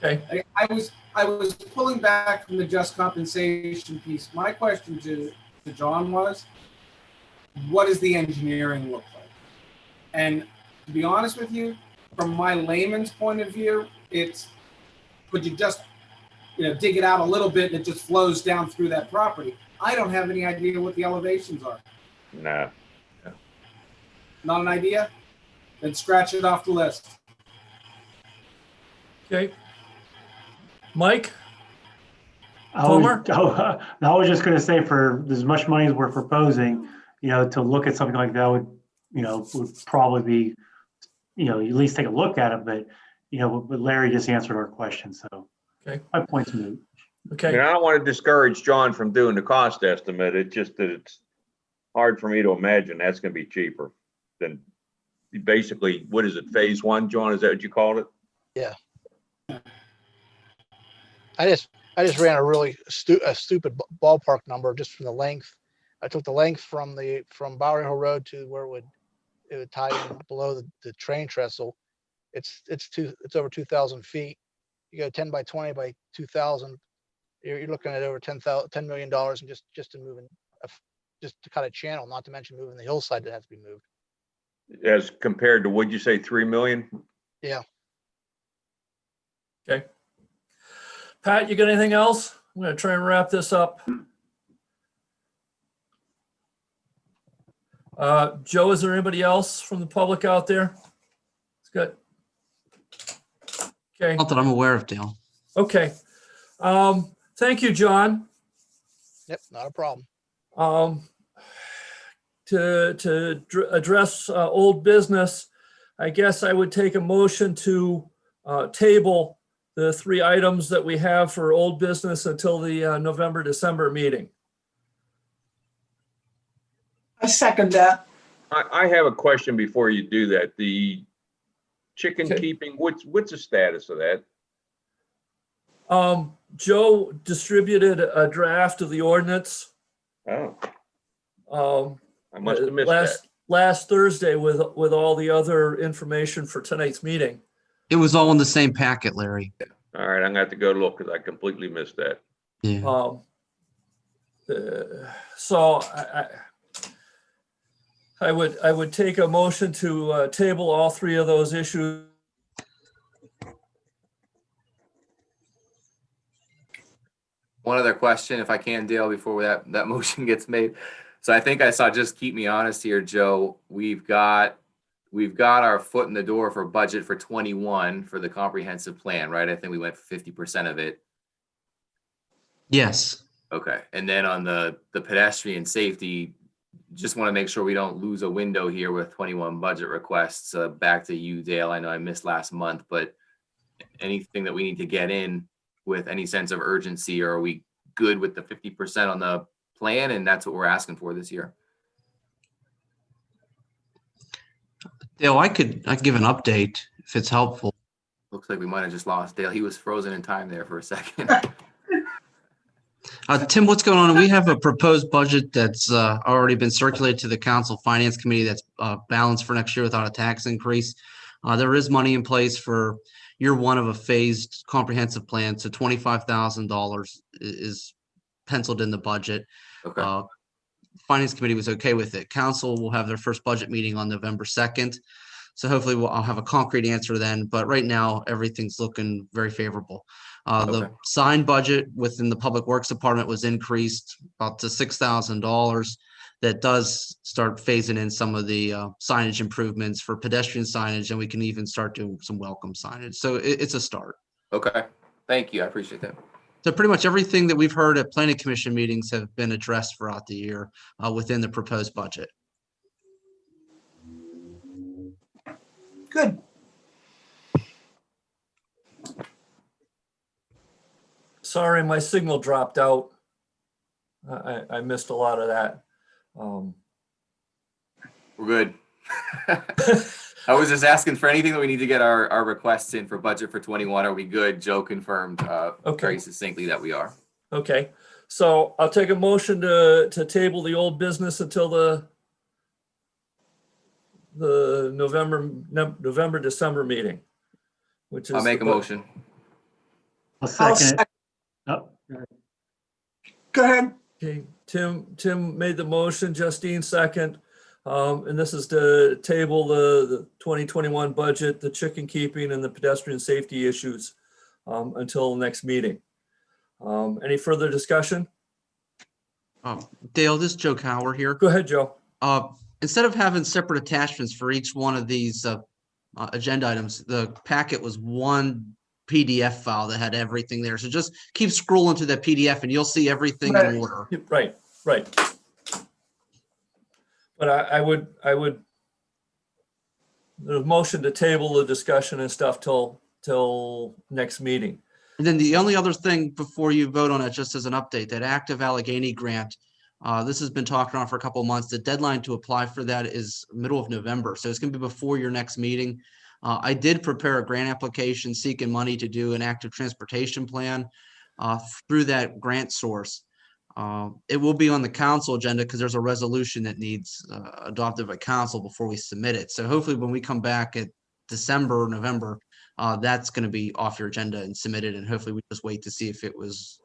Okay, I, I was I was pulling back from the just compensation piece. My question to, to John was, what does the engineering look like? And to be honest with you, from my layman's point of view, it's could you just you know dig it out a little bit and it just flows down through that property? I don't have any idea what the elevations are. No. Not an idea? Then scratch it off the list. okay. Mike, I was, Palmer? I was just gonna say for as much money as we're proposing, you know, to look at something like that would, you know, would probably be, you know, at least take a look at it, but, you know, but Larry just answered our question, so. Okay. My point's moot. I okay, mean, I don't wanna discourage John from doing the cost estimate. It's just that it's hard for me to imagine that's gonna be cheaper than basically, what is it, phase one, John? Is that what you called it? Yeah. I just, I just ran a really stu- a stupid b- ballpark number just from the length. I took the length from the, from Bower Hill Road to where it would, it would tie in below the, the train trestle. It's, it's two, it's over two thousand feet. You go ten by twenty by two thousand, you're, you're looking at over ten thou, ten million dollars and just, just to move in moving, a f- just to cut a channel, not to mention moving the hillside that has to be moved. As compared to, what'd you say, three million? Yeah. okay. Pat, you got anything else? I'm gonna try and wrap this up. Uh, Joe, is there anybody else from the public out there? It's good. Okay. Not that I'm aware of, Dale. Okay. Um, thank you, John. Yep, not a problem. Um, to, to address, uh, old business, I guess I would take a motion to, uh, table the three items that we have for old business until the, uh, November, December meeting. I second that. I, I have a question before you do that. The chicken Okay. keeping, what's, what's the status of that? Um, Joe distributed a draft of the ordinance, Oh, um, I must have missed that. last, last Thursday with, with all the other information for tonight's meeting. It was all in the same packet, Larry. All right, I'm gonna have to go look because I completely missed that. Yeah. Um, uh, so I, I, I would, I would take a motion to, uh, table all three of those issues. One other question, if I can, Dale, before that, that motion gets made. So I think I saw, just keep me honest here, Joe, we've got, we've got our foot in the door for budget for twenty-one for the comprehensive plan, right? I think we went fifty percent of it. Yes. Okay, and then on the, the pedestrian safety, just want to make sure we don't lose a window here with twenty-one budget requests. Uh, back to you, Dale. I know I missed last month, but anything that we need to get in with any sense of urgency, or are we good with the fifty percent on the plan? And that's what we're asking for this year. Dale, I could, I could give an update if it's helpful. Looks Looks like we might have just lost Dale. He was frozen in time there for a second. Uh, Tim, what's going on? We have a proposed budget that's uh, already been circulated to the council finance committee that's uh, balanced for next year without a tax increase. Uh, There is money in place for year one of a phased comprehensive plan, so twenty-five thousand dollars is penciled in the budget. Okay, Uh, Finance committee was okay with it. Council will have their first budget meeting on November second. So hopefully we'll, I'll have a concrete answer then, but right now, everything's looking very favorable. Uh, the Okay. signed budget within the Public Works Department was increased about to six thousand dollars. That does start phasing in some of the uh, signage improvements for pedestrian signage, and we can even start doing some welcome signage. So it, it's a start. okay. Thank you. I appreciate that. So pretty much everything that we've heard at planning commission meetings have been addressed throughout the year uh, within the proposed budget. Good. Sorry, my signal dropped out. I, I I missed a lot of that. Um, We're good. I was just asking for anything that we need to get our, our requests in for budget for twenty-one. Are we good? Joe confirmed, uh, Okay. very succinctly that we are. Okay, so I'll take a motion to, to table the old business until the the November, November, December meeting, which is. I'll make a motion. I'll I'll second it. Go ahead. Okay, Tim, Tim made the motion, Justine second. Um, and this is to table the, the twenty twenty-one budget, the chicken keeping and the pedestrian safety issues um, until the next meeting. Um, any further discussion? Uh, Dale, this is Joe Cower here. Go ahead, Joe. Uh, Instead of having separate attachments for each one of these uh, uh, agenda items, the packet was one PDF file that had everything there. So just keep scrolling to that PDF and you'll see everything Right. in order. Right, right. But I, I would, I would, the motion to table the discussion and stuff till, till next meeting. And then the only other thing before you vote on it, just as an update, that active Allegheny grant, uh, this has been talked on for a couple of months. The deadline to apply for that is middle of November. So it's gonna be before your next meeting. Uh, I did prepare a grant application seeking money to do an active transportation plan uh, through that grant source. Uh, It will be on the council agenda because there's a resolution that needs uh, adopted by council before we submit it. So hopefully when we come back at December, November, uh, that's gonna be off your agenda and submitted, and hopefully we just wait to see if it was,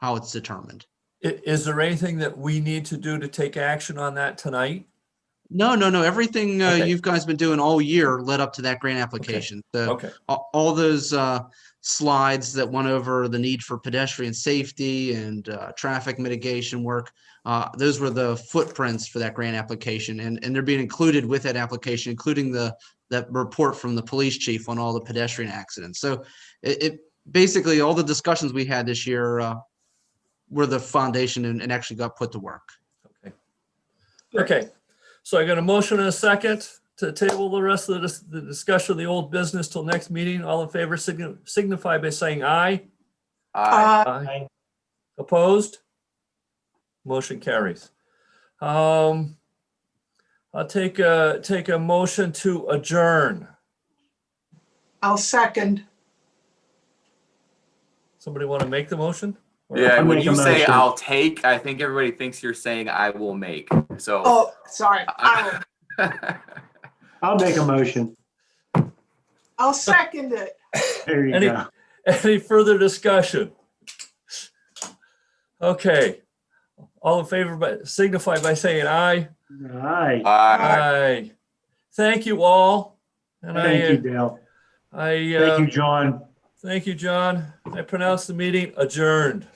how it's determined. Is there anything that we need to do to take action on that tonight? No, no, no, everything, uh, Okay. you've guys been doing all year led up to that grant application. The, Okay, all, all those, uh, slides that went over the need for pedestrian safety and, uh, traffic mitigation work, uh, those were the footprints for that grant application, and, and they're being included with that application, including the, that report from the police chief on all the pedestrian accidents. So it, it, basically, all the discussions we had this year, uh, were the foundation and, and actually got put to work. Okay. Okay. So I got a motion and a second to table the rest of the, dis- the discussion of the old business till next meeting. All in favor signi- signify by saying aye. Aye. Uh, Aye. Opposed? Motion carries. Um, I'll take a, take a motion to adjourn. I'll second. Somebody want to make the motion? Or- Yeah, when you say motion. I'll take, I think everybody thinks you're saying I will make. So. Oh, sorry. I will. I'll make a motion. I'll second it. There you Any- go. Any further discussion? Okay. All in favor, by signify by saying aye. All right. Aye. Aye. Thank you all. And I, Thank you, uh, Dale. I, Thank uh, you, John. thank you, John. I pronounce the meeting adjourned.